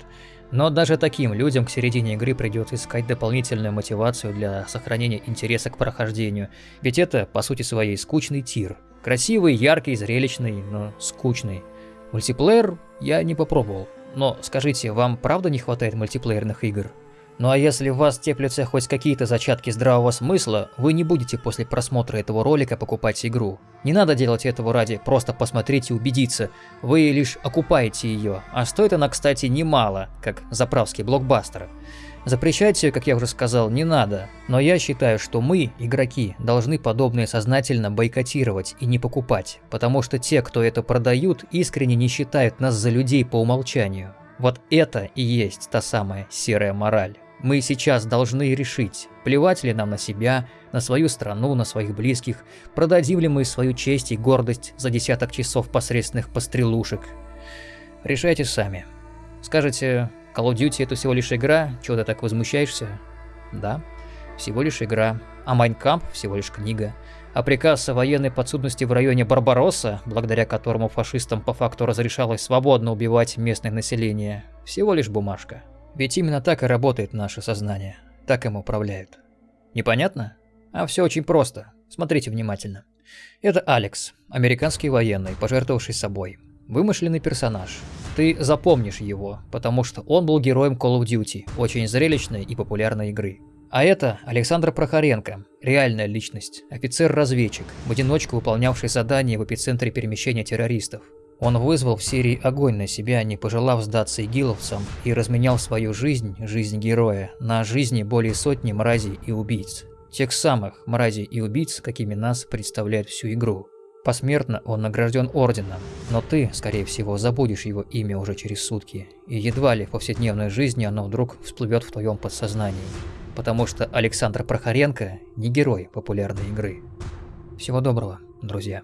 Но даже таким людям к середине игры придется искать дополнительную мотивацию для сохранения интереса к прохождению, ведь это, по сути своей, скучный тир. Красивый, яркий, зрелищный, но скучный. Мультиплеер я не попробовал. Но скажите, вам правда не хватает мультиплеерных игр? Ну а если в вас теплятся хоть какие-то зачатки здравого смысла, вы не будете после просмотра этого ролика покупать игру. Не надо делать этого ради просто посмотреть и убедиться, вы лишь окупаете ее, а стоит она, кстати, немало, как заправский блокбастер. Запрещать ее, как я уже сказал, не надо, но я считаю, что мы, игроки, должны подобное сознательно бойкотировать и не покупать, потому что те, кто это продают, искренне не считают нас за людей по умолчанию. Вот это и есть та самая серая мораль. Мы сейчас должны решить, плевать ли нам на себя, на свою страну, на своих близких, продадим ли мы свою честь и гордость за десяток часов посредственных пострелушек. Решайте сами. Скажете, Call of Duty это всего лишь игра, чего ты так возмущаешься? Да, всего лишь игра. А Майнкамп всего лишь книга. А приказ о военной подсудности в районе Барбаросса, благодаря которому фашистам по факту разрешалось свободно убивать местное население, всего лишь бумажка. Ведь именно так и работает наше сознание. Так им управляют. Непонятно? А все очень просто. Смотрите внимательно. Это Алекс, американский военный, пожертвовавший собой. Вымышленный персонаж. Ты запомнишь его, потому что он был героем Call of Duty, очень зрелищной и популярной игры. А это Александр Прохоренко, реальная личность, офицер-разведчик, в одиночку выполнявший задания в эпицентре перемещения террористов. Он вызвал в Сирии огонь на себя, не пожелав сдаться игиловцам, и разменял свою жизнь, жизнь героя, на жизни более сотни мразей и убийц. Тех самых мразей и убийц, какими нас представляет всю игру. Посмертно он награжден орденом, но ты, скорее всего, забудешь его имя уже через сутки, и едва ли в повседневной жизни оно вдруг всплывет в твоем подсознании. Потому что Александр Прохоренко не герой популярной игры. Всего доброго, друзья.